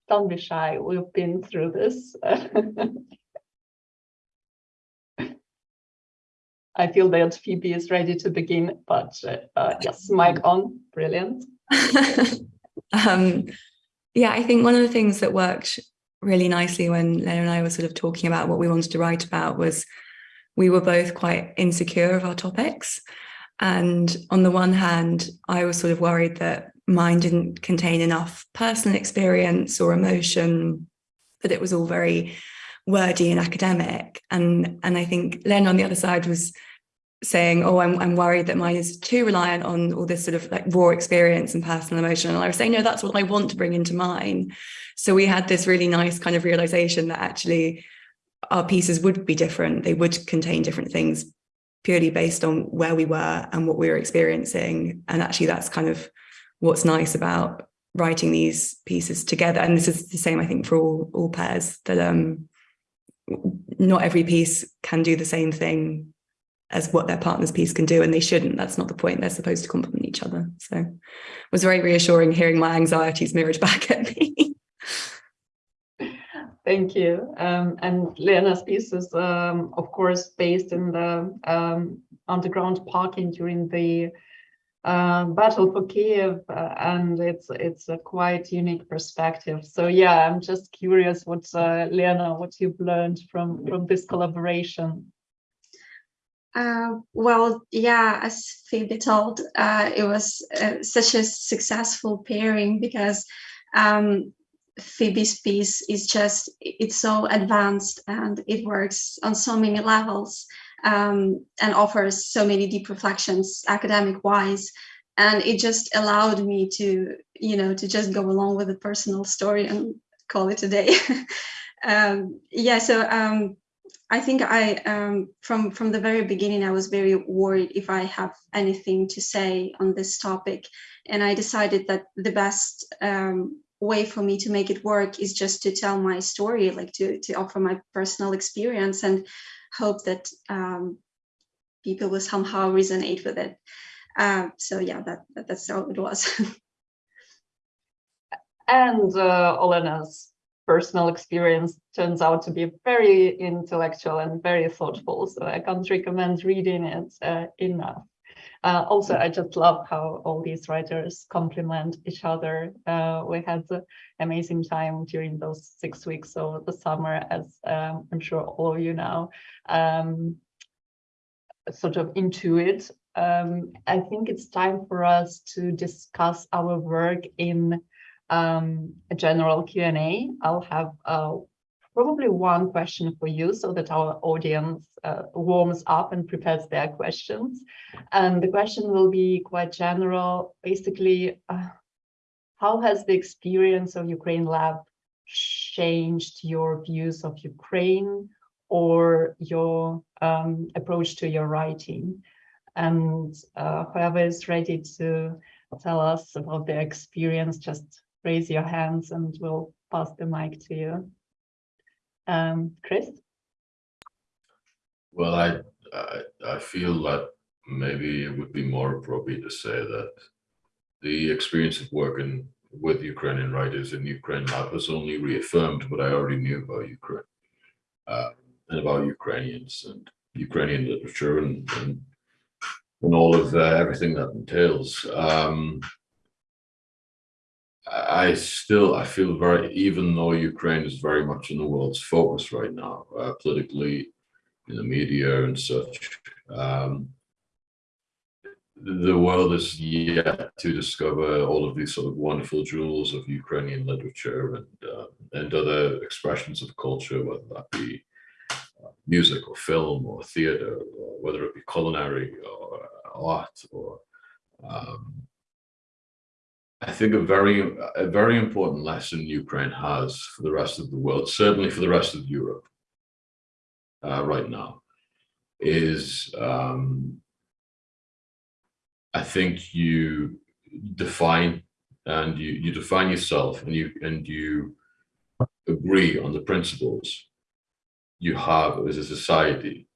Don't be shy, we've been through this. I feel that Phoebe is ready to begin, but uh, yes, mic on, brilliant. um, yeah, I think one of the things that worked really nicely when Lena and I were sort of talking about what we wanted to write about was we were both quite insecure of our topics. And on the one hand, I was sort of worried that mine didn't contain enough personal experience or emotion, that it was all very wordy and academic. And, and I think Len on the other side was saying, oh, I'm, I'm worried that mine is too reliant on all this sort of like raw experience and personal emotion. And I was saying, no, that's what I want to bring into mine. So we had this really nice kind of realization that actually our pieces would be different. They would contain different things purely based on where we were and what we were experiencing. And actually that's kind of what's nice about writing these pieces together. And this is the same, I think, for all, all pairs that um, not every piece can do the same thing as what their partner's piece can do and they shouldn't. That's not the point. They're supposed to complement each other. So it was very reassuring hearing my anxieties mirrored back at me. Thank you. Um, and lena's piece is um, of course based in the um, underground parking during the uh, battle for Kiev, uh, and it's it's a quite unique perspective. So yeah, I'm just curious what uh, Lena, what you've learned from from this collaboration. Uh, well, yeah, as Phoebe told, uh, it was uh, such a successful pairing because um, Phoebe's piece is just, it's so advanced and it works on so many levels um, and offers so many deep reflections academic wise. And it just allowed me to, you know, to just go along with the personal story and call it a day. um, yeah, so um, I think I, um, from, from the very beginning, I was very worried if I have anything to say on this topic. And I decided that the best um, way for me to make it work is just to tell my story, like to, to offer my personal experience and hope that um, people will somehow resonate with it. Uh, so yeah, that, that, that's how it was. and uh, Olena's personal experience turns out to be very intellectual and very thoughtful. So I can't recommend reading it uh, enough. Uh, also, I just love how all these writers complement each other. Uh, we had an amazing time during those six weeks of the summer, as um, I'm sure all of you know, um, sort of intuit. Um, I think it's time for us to discuss our work in um, a general Q&A. I'll have uh, probably one question for you so that our audience uh, warms up and prepares their questions. And the question will be quite general. Basically, uh, how has the experience of Ukraine Lab changed your views of Ukraine or your um, approach to your writing? And uh, whoever is ready to tell us about their experience, just raise your hands and we'll pass the mic to you. Um, Chris? Well, I, I, I feel that maybe it would be more appropriate to say that the experience of working with Ukrainian writers in Ukraine Lab has only reaffirmed what I already knew about Ukraine uh, and about Ukrainians and Ukrainian literature and, and, and all of uh, everything that entails. Um, I still, I feel very, even though Ukraine is very much in the world's focus right now, uh, politically, in the media and such, um, the world is yet to discover all of these sort of wonderful jewels of Ukrainian literature and uh, and other expressions of culture, whether that be uh, music or film or theater, or whether it be culinary or art or um, I think a very, a very important lesson Ukraine has for the rest of the world, certainly for the rest of Europe uh, right now, is um, I think you define and you, you define yourself and you and you agree on the principles you have as a society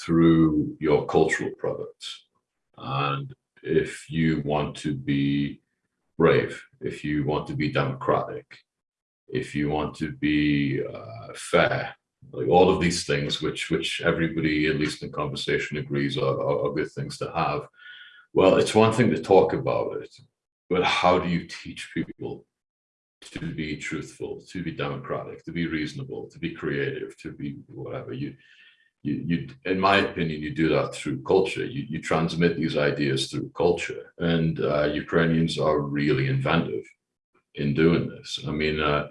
through your cultural products. And if you want to be brave, if you want to be democratic, if you want to be uh, fair, like all of these things, which which everybody, at least in conversation, agrees are, are, are good things to have. Well, it's one thing to talk about it, but how do you teach people to be truthful, to be democratic, to be reasonable, to be creative, to be whatever you you, you, in my opinion, you do that through culture. You, you transmit these ideas through culture, and uh, Ukrainians are really inventive in doing this. I mean, uh,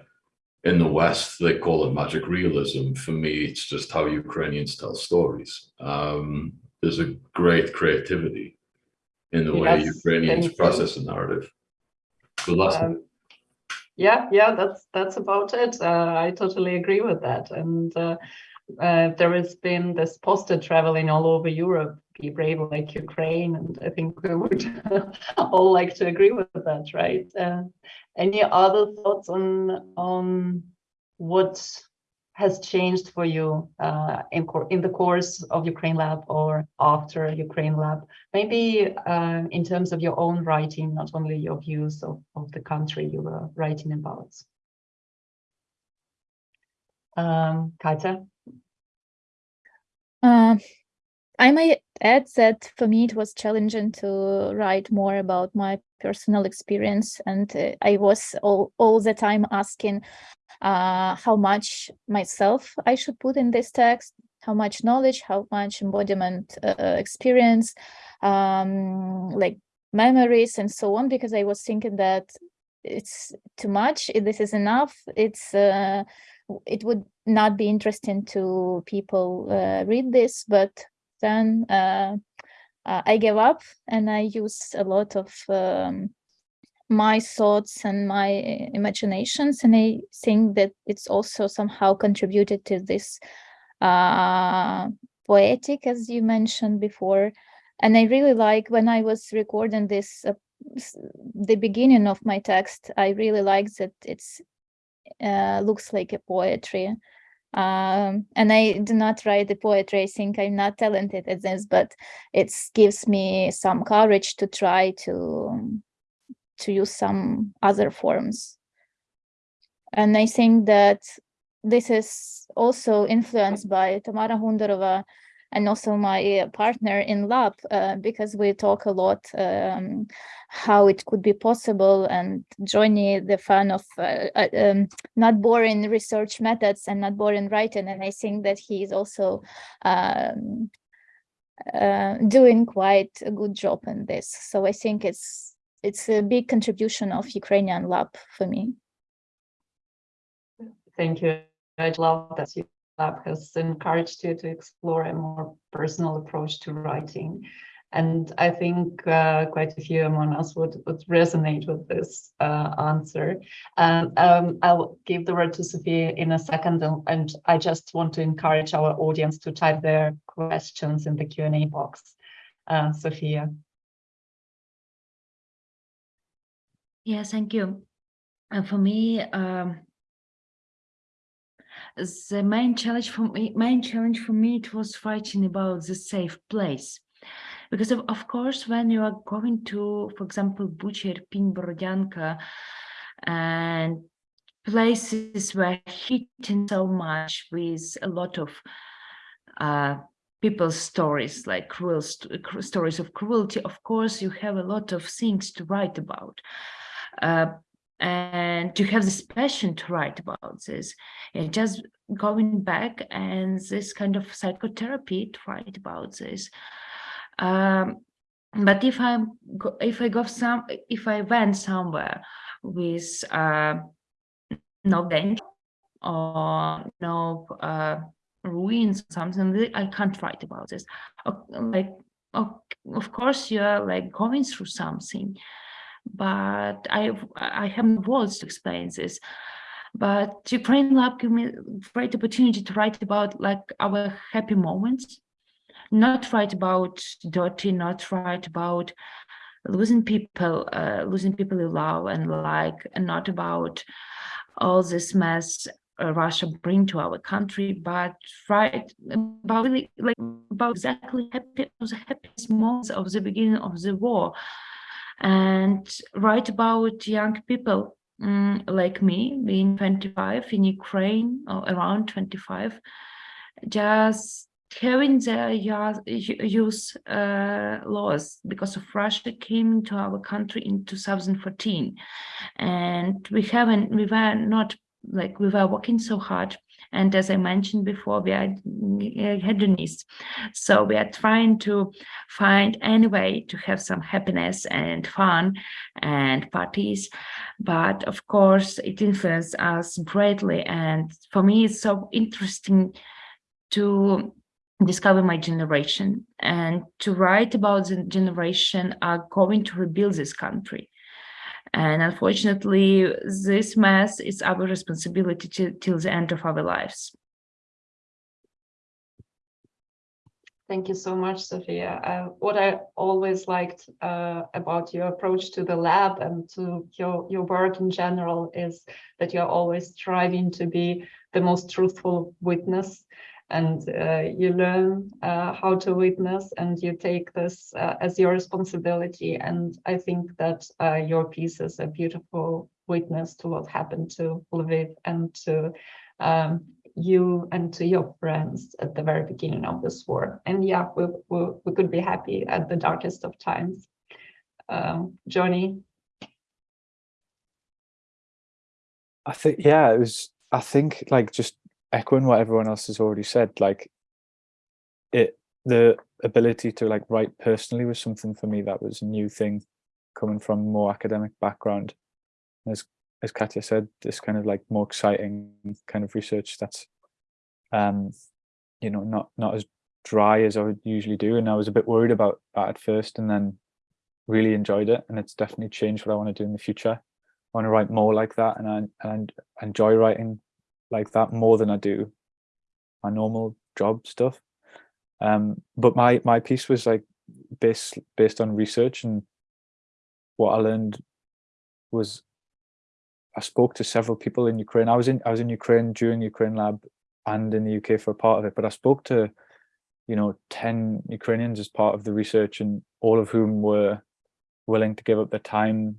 in the West, they call it magic realism. For me, it's just how Ukrainians tell stories. Um, there's a great creativity in the way Ukrainians process a narrative. Um, yeah, yeah, that's that's about it. Uh, I totally agree with that, and uh, uh, there has been this poster traveling all over Europe, be brave like Ukraine, and I think we would all like to agree with that, right? Uh, any other thoughts on on what has changed for you uh, in, in the course of Ukraine Lab or after Ukraine Lab? Maybe uh, in terms of your own writing, not only your views of, of the country you were writing about. Um, Katya? Uh, I may add that for me it was challenging to write more about my personal experience and uh, I was all, all the time asking uh, how much myself I should put in this text, how much knowledge, how much embodiment uh, experience, um, like memories and so on, because I was thinking that it's too much, this is enough, it's, uh, it would not be interesting to people uh, read this, but then uh, uh, I gave up and I use a lot of um, my thoughts and my imaginations, and I think that it's also somehow contributed to this uh, poetic, as you mentioned before. And I really like when I was recording this, uh, the beginning of my text, I really like that it's uh, looks like a poetry. Um, and I do not write the poetry. I think I'm not talented at this, but it gives me some courage to try to to use some other forms. And I think that this is also influenced by Tamara Hundorova and also my uh, partner in lab uh, because we talk a lot um, how it could be possible and Johnny the fan of uh, uh, um, not boring research methods and not boring writing and I think that he is also um, uh, doing quite a good job in this so I think it's it's a big contribution of Ukrainian lab for me. Thank you. I love that your lab has encouraged you to explore a more personal approach to writing. And I think uh, quite a few among us would, would resonate with this uh, answer. And um, I'll give the word to Sophia in a second, and, and I just want to encourage our audience to type their questions in the Q&A box. Uh, Sophia. Yes, thank you. And for me, um, the main challenge for me, main challenge for me, it was fighting about the safe place. Because of, of course, when you are going to, for example, Bucha, Irpin, Borodyanka, and places where hitting so much with a lot of uh, people's stories, like cruel st stories of cruelty, of course, you have a lot of things to write about. Uh, and you have this passion to write about this. And just going back and this kind of psychotherapy to write about this. Um, but if go, if i go some if i went somewhere with uh, no danger or no uh, ruins something i can't write about this. Like of course you're like going through something but I I have words to explain this. But Ukraine Lab gave me great opportunity to write about like our happy moments, not write about dirty, not write about losing people, uh, losing people you love and like, and not about all this mess uh, Russia bring to our country, but write about really like about exactly happy the happiest moments of the beginning of the war and write about young people um, like me, being 25 in Ukraine, or around 25, just having their youth uh, laws because of Russia came into our country in 2014 and we haven't we were not like we were working so hard and as I mentioned before, we are hedonists. So we are trying to find any way to have some happiness and fun and parties. But of course, it influenced us greatly. And for me, it's so interesting to discover my generation and to write about the generation are going to rebuild this country and unfortunately, this mess is our responsibility to, till the end of our lives. Thank you so much, Sophia. Uh, what I always liked uh, about your approach to the lab and to your, your work in general is that you're always striving to be the most truthful witness and uh, you learn uh, how to witness and you take this uh, as your responsibility. And I think that your piece is a beautiful witness to what happened to Lviv and to um, you and to your friends at the very beginning of this war. And yeah, we, we, we could be happy at the darkest of times. Um, Johnny? I think, yeah, it was, I think like just echoing what everyone else has already said, like it, the ability to like write personally was something for me that was a new thing coming from more academic background. As as Katya said, this kind of like more exciting kind of research that's um, you know, not not as dry as I would usually do. And I was a bit worried about that at first and then really enjoyed it. And it's definitely changed what I want to do in the future. I want to write more like that and I, and enjoy writing like that more than I do my normal job stuff. Um, but my my piece was like based based on research and what I learned was I spoke to several people in Ukraine. I was in I was in Ukraine during Ukraine Lab and in the UK for a part of it, but I spoke to, you know, 10 Ukrainians as part of the research and all of whom were willing to give up their time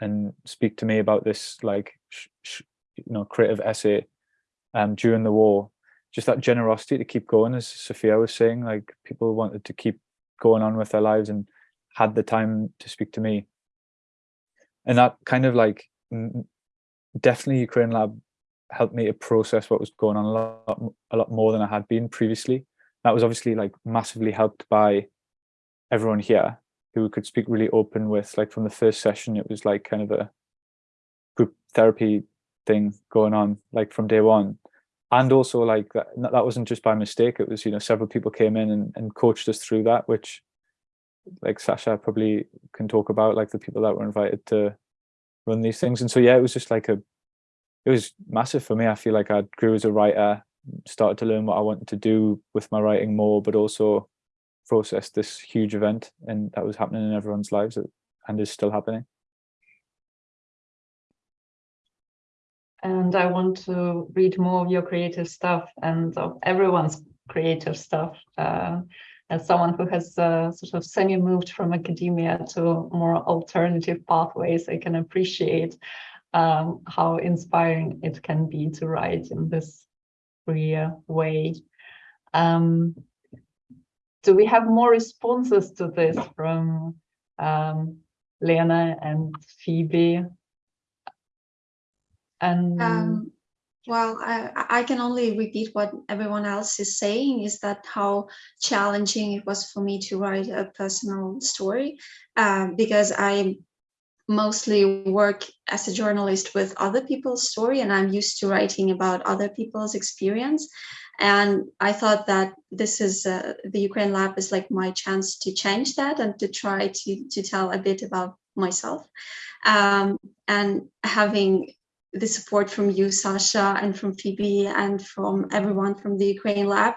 and speak to me about this like, you know, creative essay um, during the war. Just that generosity to keep going, as Sophia was saying, like people wanted to keep going on with their lives and had the time to speak to me. And that kind of like, definitely Ukraine Lab helped me to process what was going on a lot, a lot more than I had been previously. That was obviously like massively helped by everyone here who could speak really open with like from the first session, it was like kind of a group therapy thing going on like from day one. And also like that, that wasn't just by mistake. It was, you know, several people came in and, and coached us through that, which like Sasha probably can talk about like the people that were invited to run these things. And so, yeah, it was just like a it was massive for me. I feel like I grew as a writer, started to learn what I wanted to do with my writing more, but also process this huge event and that was happening in everyone's lives and is still happening. And I want to read more of your creative stuff and of everyone's creative stuff. Uh, as someone who has uh, sort of semi-moved from academia to more alternative pathways, I can appreciate um, how inspiring it can be to write in this free way. Um, do we have more responses to this from um, Lena and Phoebe? And um, well, I, I can only repeat what everyone else is saying is that how challenging it was for me to write a personal story uh, because I mostly work as a journalist with other people's story and I'm used to writing about other people's experience. And I thought that this is uh, the Ukraine Lab is like my chance to change that and to try to, to tell a bit about myself. Um, and having the support from you, Sasha, and from Phoebe, and from everyone from the Ukraine Lab,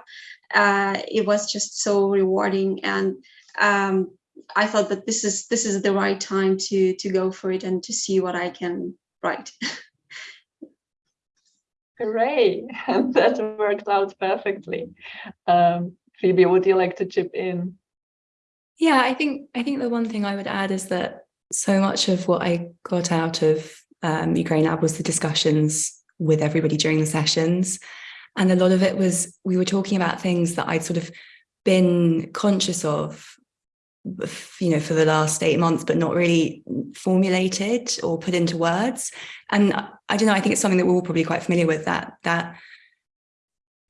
uh, it was just so rewarding. And um, I thought that this is this is the right time to to go for it and to see what I can write. Hooray! that worked out perfectly. Um, Phoebe, would you like to chip in? Yeah, I think I think the one thing I would add is that so much of what I got out of um, Ukraine Lab was the discussions with everybody during the sessions. And a lot of it was, we were talking about things that I'd sort of been conscious of you know, for the last eight months, but not really formulated or put into words. And I don't know, I think it's something that we're all probably quite familiar with that, that,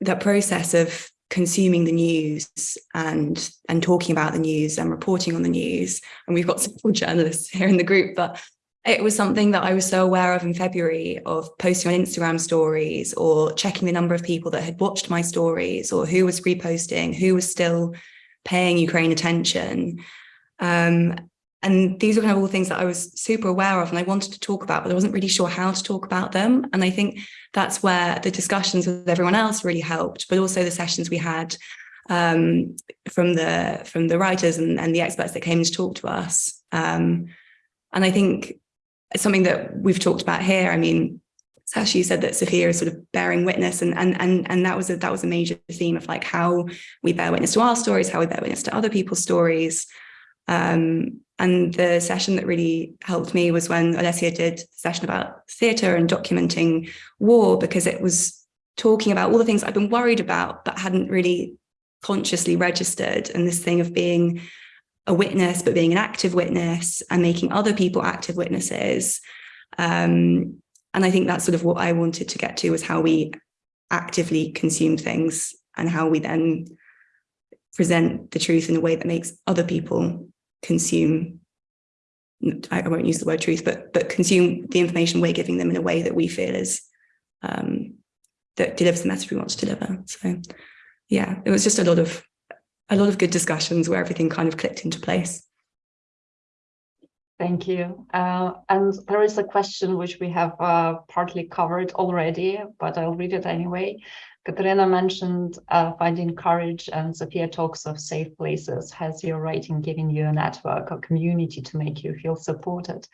that process of consuming the news and, and talking about the news and reporting on the news. And we've got several journalists here in the group, but it was something that I was so aware of in February of posting on Instagram stories or checking the number of people that had watched my stories or who was reposting, who was still paying Ukraine attention. Um, and these were kind of all things that I was super aware of and I wanted to talk about, but I wasn't really sure how to talk about them. And I think that's where the discussions with everyone else really helped, but also the sessions we had um, from the from the writers and, and, the experts that came to talk to us. Um, and I think it's something that we've talked about here. I mean, Sasha, you said that Sophia is sort of bearing witness, and and and and that was a that was a major theme of like how we bear witness to our stories, how we bear witness to other people's stories. Um, and the session that really helped me was when Olesya did the session about theatre and documenting war, because it was talking about all the things I've been worried about but hadn't really consciously registered, and this thing of being a witness, but being an active witness and making other people active witnesses. Um, and I think that's sort of what I wanted to get to was how we actively consume things and how we then present the truth in a way that makes other people consume I won't use the word truth, but but consume the information we're giving them in a way that we feel is um, that delivers the message we want to deliver. So yeah, it was just a lot of a lot of good discussions where everything kind of clicked into place. Thank you. Uh, and there is a question which we have uh, partly covered already, but I'll read it anyway. Katerina mentioned uh, finding courage and Sophia talks of safe places. Has your writing given you a network or community to make you feel supported?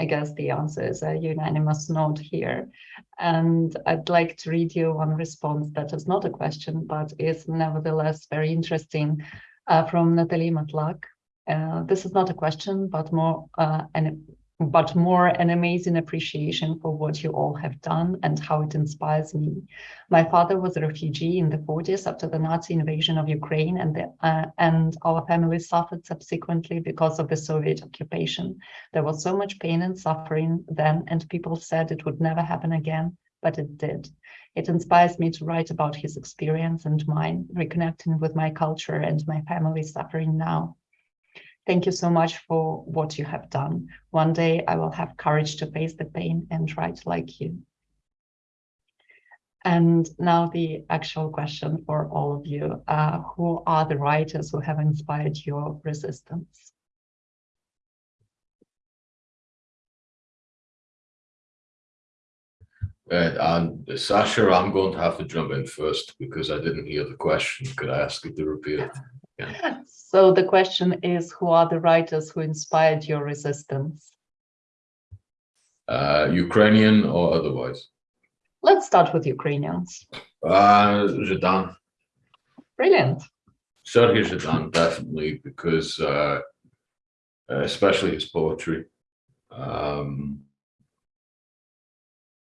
I guess the answer is a unanimous nod here. And I'd like to read you one response that is not a question, but is nevertheless very interesting uh, from Natalie Matlak. Uh, this is not a question, but more uh, an but more an amazing appreciation for what you all have done and how it inspires me. My father was a refugee in the 40s after the Nazi invasion of Ukraine, and the, uh, and our family suffered subsequently because of the Soviet occupation. There was so much pain and suffering then, and people said it would never happen again, but it did. It inspires me to write about his experience and mine, reconnecting with my culture and my family suffering now. Thank you so much for what you have done. One day I will have courage to face the pain and write like you. And now the actual question for all of you. Uh, who are the writers who have inspired your resistance? Right, and Sasha, I'm going to have to jump in first because I didn't hear the question. Could I ask you to repeat it? Yeah. So the question is, who are the writers who inspired your resistance? Uh, Ukrainian or otherwise? Let's start with Ukrainians. Uh. Brilliant. Sergei Zhadan, definitely, because uh, especially his poetry. Um,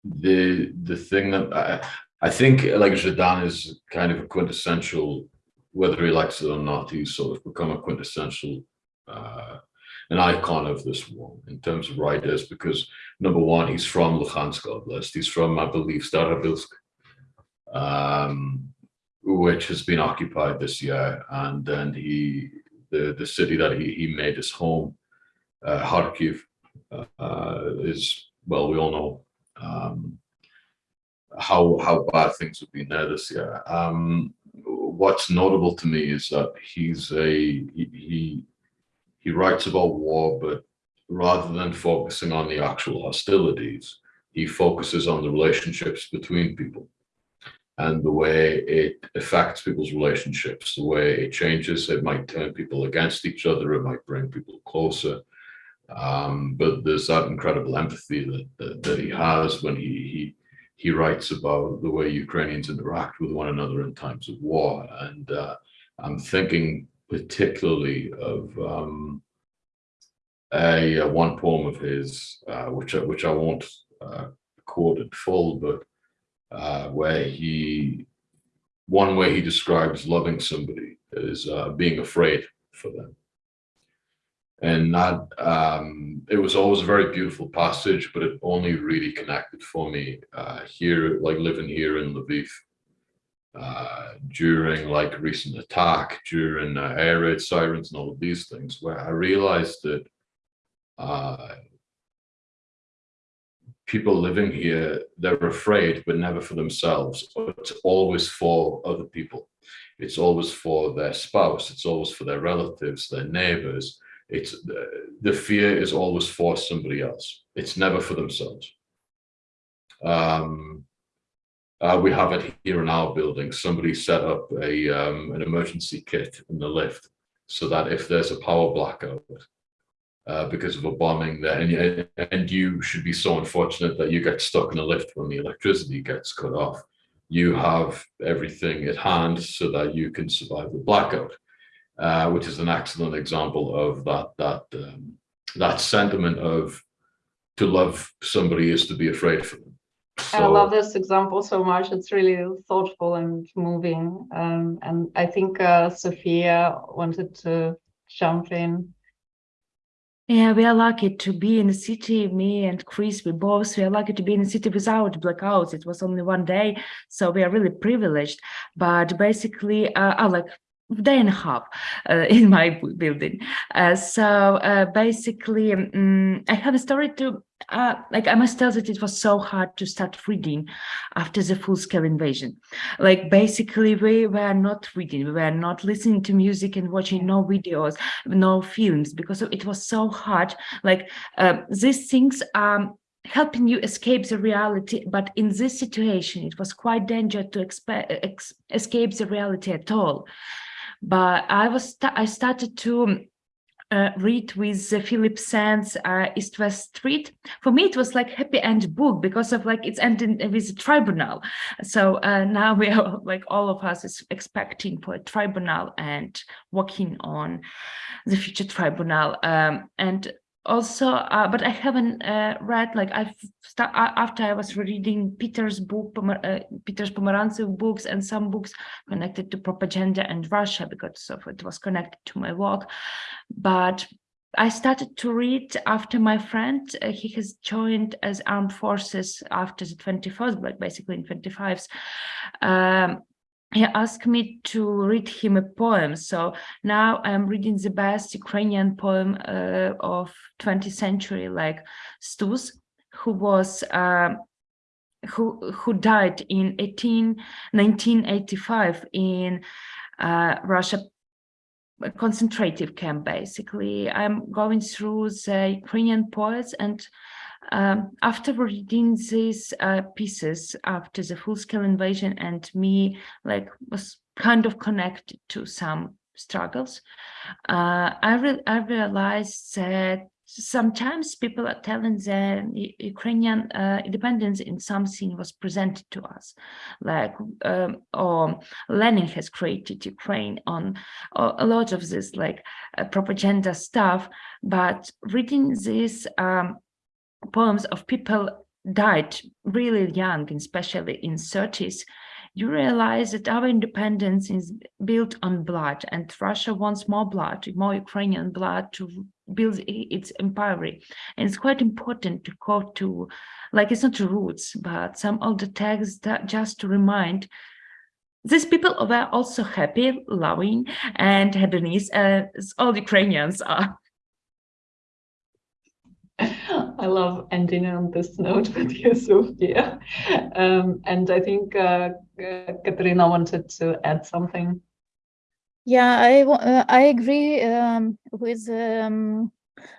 the the thing that I, I think like Zhadan is kind of a quintessential whether he likes it or not, he's sort of become a quintessential, uh, an icon of this war in terms of writers, because number one, he's from Luhansk Oblast. He's from, I believe, Starobilsk, um, which has been occupied this year. And then he, the, the city that he, he made his home, uh, Kharkiv, uh, is, well, we all know um, how, how bad things have been there this year. Um, what's notable to me is that he's a he, he writes about war, but rather than focusing on the actual hostilities, he focuses on the relationships between people and the way it affects people's relationships, the way it changes. It might turn people against each other. It might bring people closer. Um, but there's that incredible empathy that, that, that he has when he, he he writes about the way Ukrainians interact with one another in times of war. And uh, I'm thinking particularly of um, a, a, one poem of his, uh, which, I, which I won't uh, quote in full, but uh, where he, one way he describes loving somebody is uh, being afraid for them and that um, it was always a very beautiful passage, but it only really connected for me uh, here, like living here in Lviv uh, during like recent attack, during uh, air raid sirens and all of these things, where I realized that uh, people living here, they're afraid, but never for themselves. It's always for other people. It's always for their spouse. It's always for their relatives, their neighbors it's the, the fear is always for somebody else. It's never for themselves. Um, uh, we have it here in our building. Somebody set up a um, an emergency kit in the lift so that if there's a power blackout uh, because of a bombing there, and you, and you should be so unfortunate that you get stuck in a lift when the electricity gets cut off, you have everything at hand so that you can survive the blackout uh, which is an excellent example of that that um, that sentiment of to love somebody is to be afraid for them. So, I love this example so much. It's really thoughtful and moving. Um, and I think uh, Sofia wanted to jump in. Yeah, we are lucky to be in the city. Me and Chris, we both we are lucky to be in the city without blackouts. It was only one day, so we are really privileged. But basically, uh, I like day and a half uh, in my building. Uh, so uh, basically, um, I have a story to, uh, like I must tell that it was so hard to start reading after the full-scale invasion. Like basically, we were not reading, we were not listening to music and watching no videos, no films, because it was so hard. Like uh, these things are helping you escape the reality but in this situation it was quite dangerous to escape the reality at all but I was I started to uh, read with uh, Philippe Sands uh, East West Street. For me, it was like happy end book because of like it's ending with a tribunal. So uh, now we are like all of us is expecting for a tribunal and working on the future tribunal. Um, and also uh, but i haven't uh, read like i've after i was reading peter's book uh, peter's pomerantsev books and some books connected to propaganda and russia because of it was connected to my work but I started to read after my friend, uh, he has joined as armed forces after the 21st, but basically in 25s. Um, he asked me to read him a poem. So now I'm reading the best Ukrainian poem uh, of 20th century, like Stus, who was uh, who who died in 18, 1985 in uh, Russia concentrative camp basically i'm going through the ukrainian poets and um, after reading these uh, pieces after the full-scale invasion and me like was kind of connected to some struggles, uh, I, re I realized that sometimes people are telling the Ukrainian uh, independence in something was presented to us, like um, or Lenin has created Ukraine on a lot of this like uh, propaganda stuff. But reading this um, poems of people died really young, especially in 30s, you realize that our independence is built on blood and Russia wants more blood, more Ukrainian blood to build its empire. And it's quite important to go to, like it's not roots, but some older texts that just to remind these people were also happy, loving, and hedonist as all Ukrainians are. I love ending on this note with you, Sofia. Um, and I think uh, uh, Katerina wanted to add something. Yeah, I uh, I agree um, with um,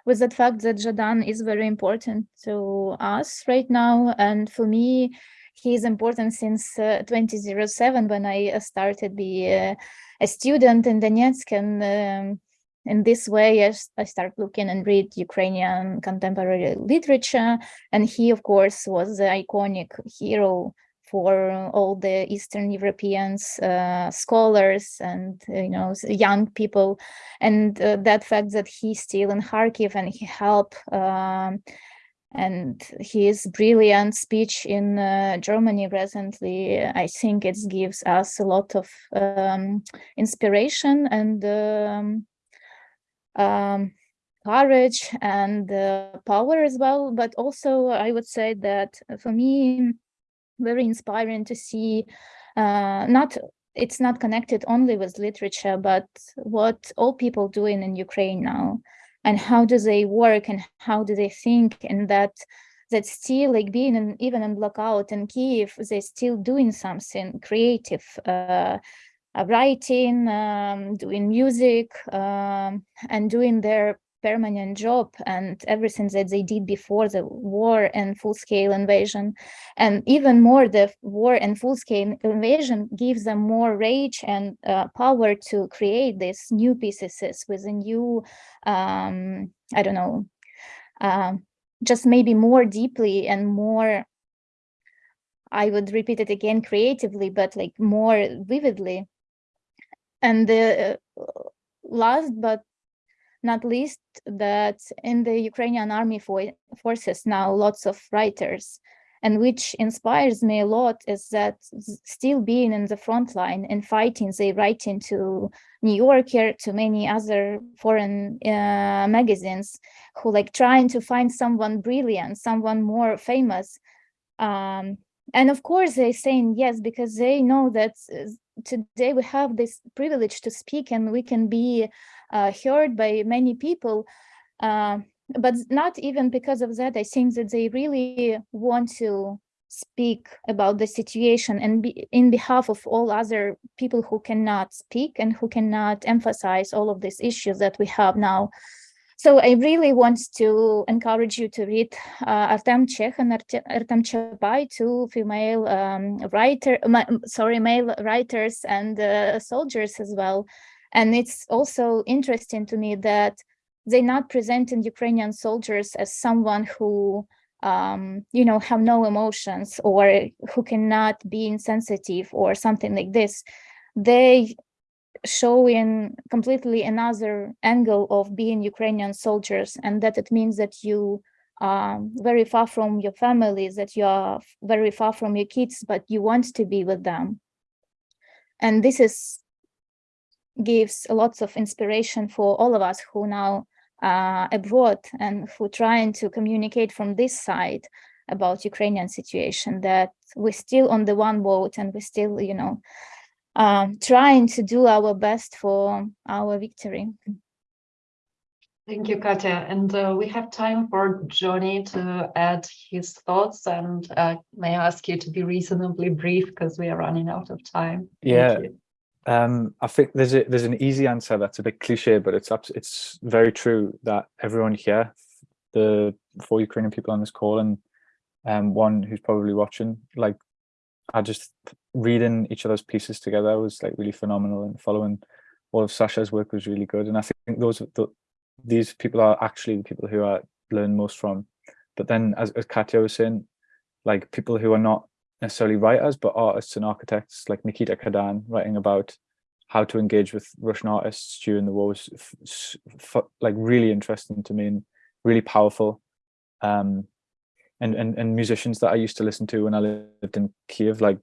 with that fact that Zhadan is very important to us right now, and for me, he is important since uh, 2007 when I uh, started be uh, a student in Donetsk and. Um, in this way, I, I start looking and read Ukrainian contemporary literature. And he, of course, was the iconic hero for all the Eastern Europeans, uh, scholars and, you know, young people. And uh, that fact that he's still in Kharkiv and he helped um, and his brilliant speech in uh, Germany recently, I think it gives us a lot of um, inspiration and um, um, courage and power as well. But also, I would say that for me, very inspiring to see uh, not it's not connected only with literature, but what all people doing in Ukraine now and how do they work and how do they think and that that still like being in, even in blackout in Kiev, they're still doing something creative, uh, writing, um, doing music, um, and doing their permanent job and everything that they did before the war and full-scale invasion. And even more, the war and full-scale invasion gives them more rage and uh, power to create these new pieces with a new, um, I don't know, uh, just maybe more deeply and more I would repeat it again creatively, but like more vividly and the uh, last but not least that in the Ukrainian army for forces now lots of writers and which inspires me a lot is that still being in the front line and fighting they write into New Yorker to many other foreign uh, magazines who like trying to find someone brilliant someone more famous. Um, and of course they're saying yes because they know that today we have this privilege to speak and we can be uh, heard by many people. Uh, but not even because of that, I think that they really want to speak about the situation and be, in behalf of all other people who cannot speak and who cannot emphasize all of these issues that we have now. So I really want to encourage you to read uh, Artem Chekh and Artem Chapeye, two female um, writer, sorry, male writers and uh, soldiers as well. And it's also interesting to me that they're not presenting Ukrainian soldiers as someone who um, you know, have no emotions or who cannot be insensitive or something like this, they show in completely another angle of being Ukrainian soldiers and that it means that you are very far from your families, that you are very far from your kids, but you want to be with them. And this is gives lots of inspiration for all of us who now uh, abroad and who trying to communicate from this side about Ukrainian situation that we're still on the one boat and we're still, you know, uh, trying to do our best for our victory. Thank you, Katya. And uh, we have time for Johnny to add his thoughts and uh, may I ask you to be reasonably brief because we are running out of time. Yeah, um, I think there's a, there's an easy answer that's a bit cliche, but it's it's very true that everyone here, the four Ukrainian people on this call and um, one who's probably watching, like, I just reading each other's pieces together was like really phenomenal, and following all of Sasha's work was really good. And I think those the, these people are actually the people who I learn most from. But then, as, as Katya was saying, like people who are not necessarily writers, but artists and architects like Nikita Kadan writing about how to engage with Russian artists during the war was like really interesting to me and really powerful. Um, and, and, and musicians that I used to listen to when I lived in Kiev, like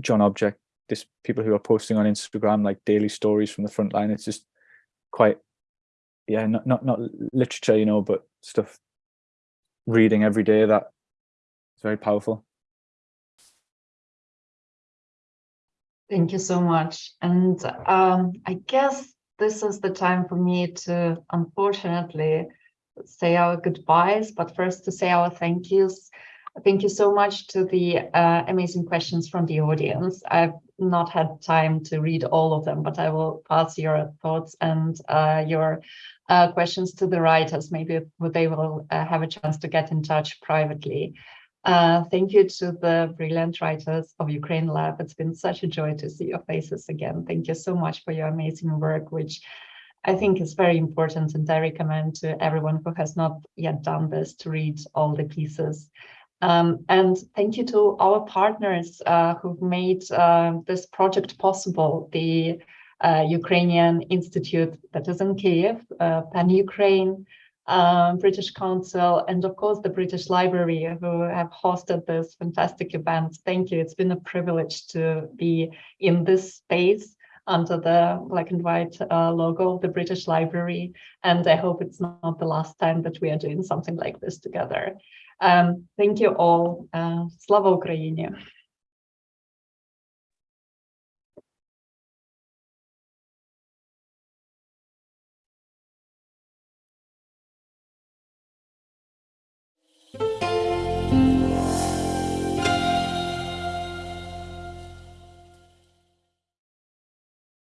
John Object, this people who are posting on Instagram, like daily stories from the front line. It's just quite, yeah, not, not, not literature, you know, but stuff reading every day that is very powerful. Thank you so much. And um, I guess this is the time for me to, unfortunately, say our goodbyes, but first to say our thank yous. Thank you so much to the uh, amazing questions from the audience. I've not had time to read all of them, but I will pass your thoughts and uh, your uh, questions to the writers. Maybe they will uh, have a chance to get in touch privately. Uh, thank you to the brilliant writers of Ukraine Lab. It's been such a joy to see your faces again. Thank you so much for your amazing work, which I think it's very important. And I recommend to everyone who has not yet done this to read all the pieces. Um, and thank you to our partners uh, who've made uh, this project possible, the uh, Ukrainian Institute that is in Kiev, uh, PEN Ukraine, um, British Council, and of course the British Library who have hosted this fantastic event. Thank you. It's been a privilege to be in this space under the black and white uh, logo of the British Library. And I hope it's not the last time that we are doing something like this together. Um, thank you all. Uh, Slava Ukraini!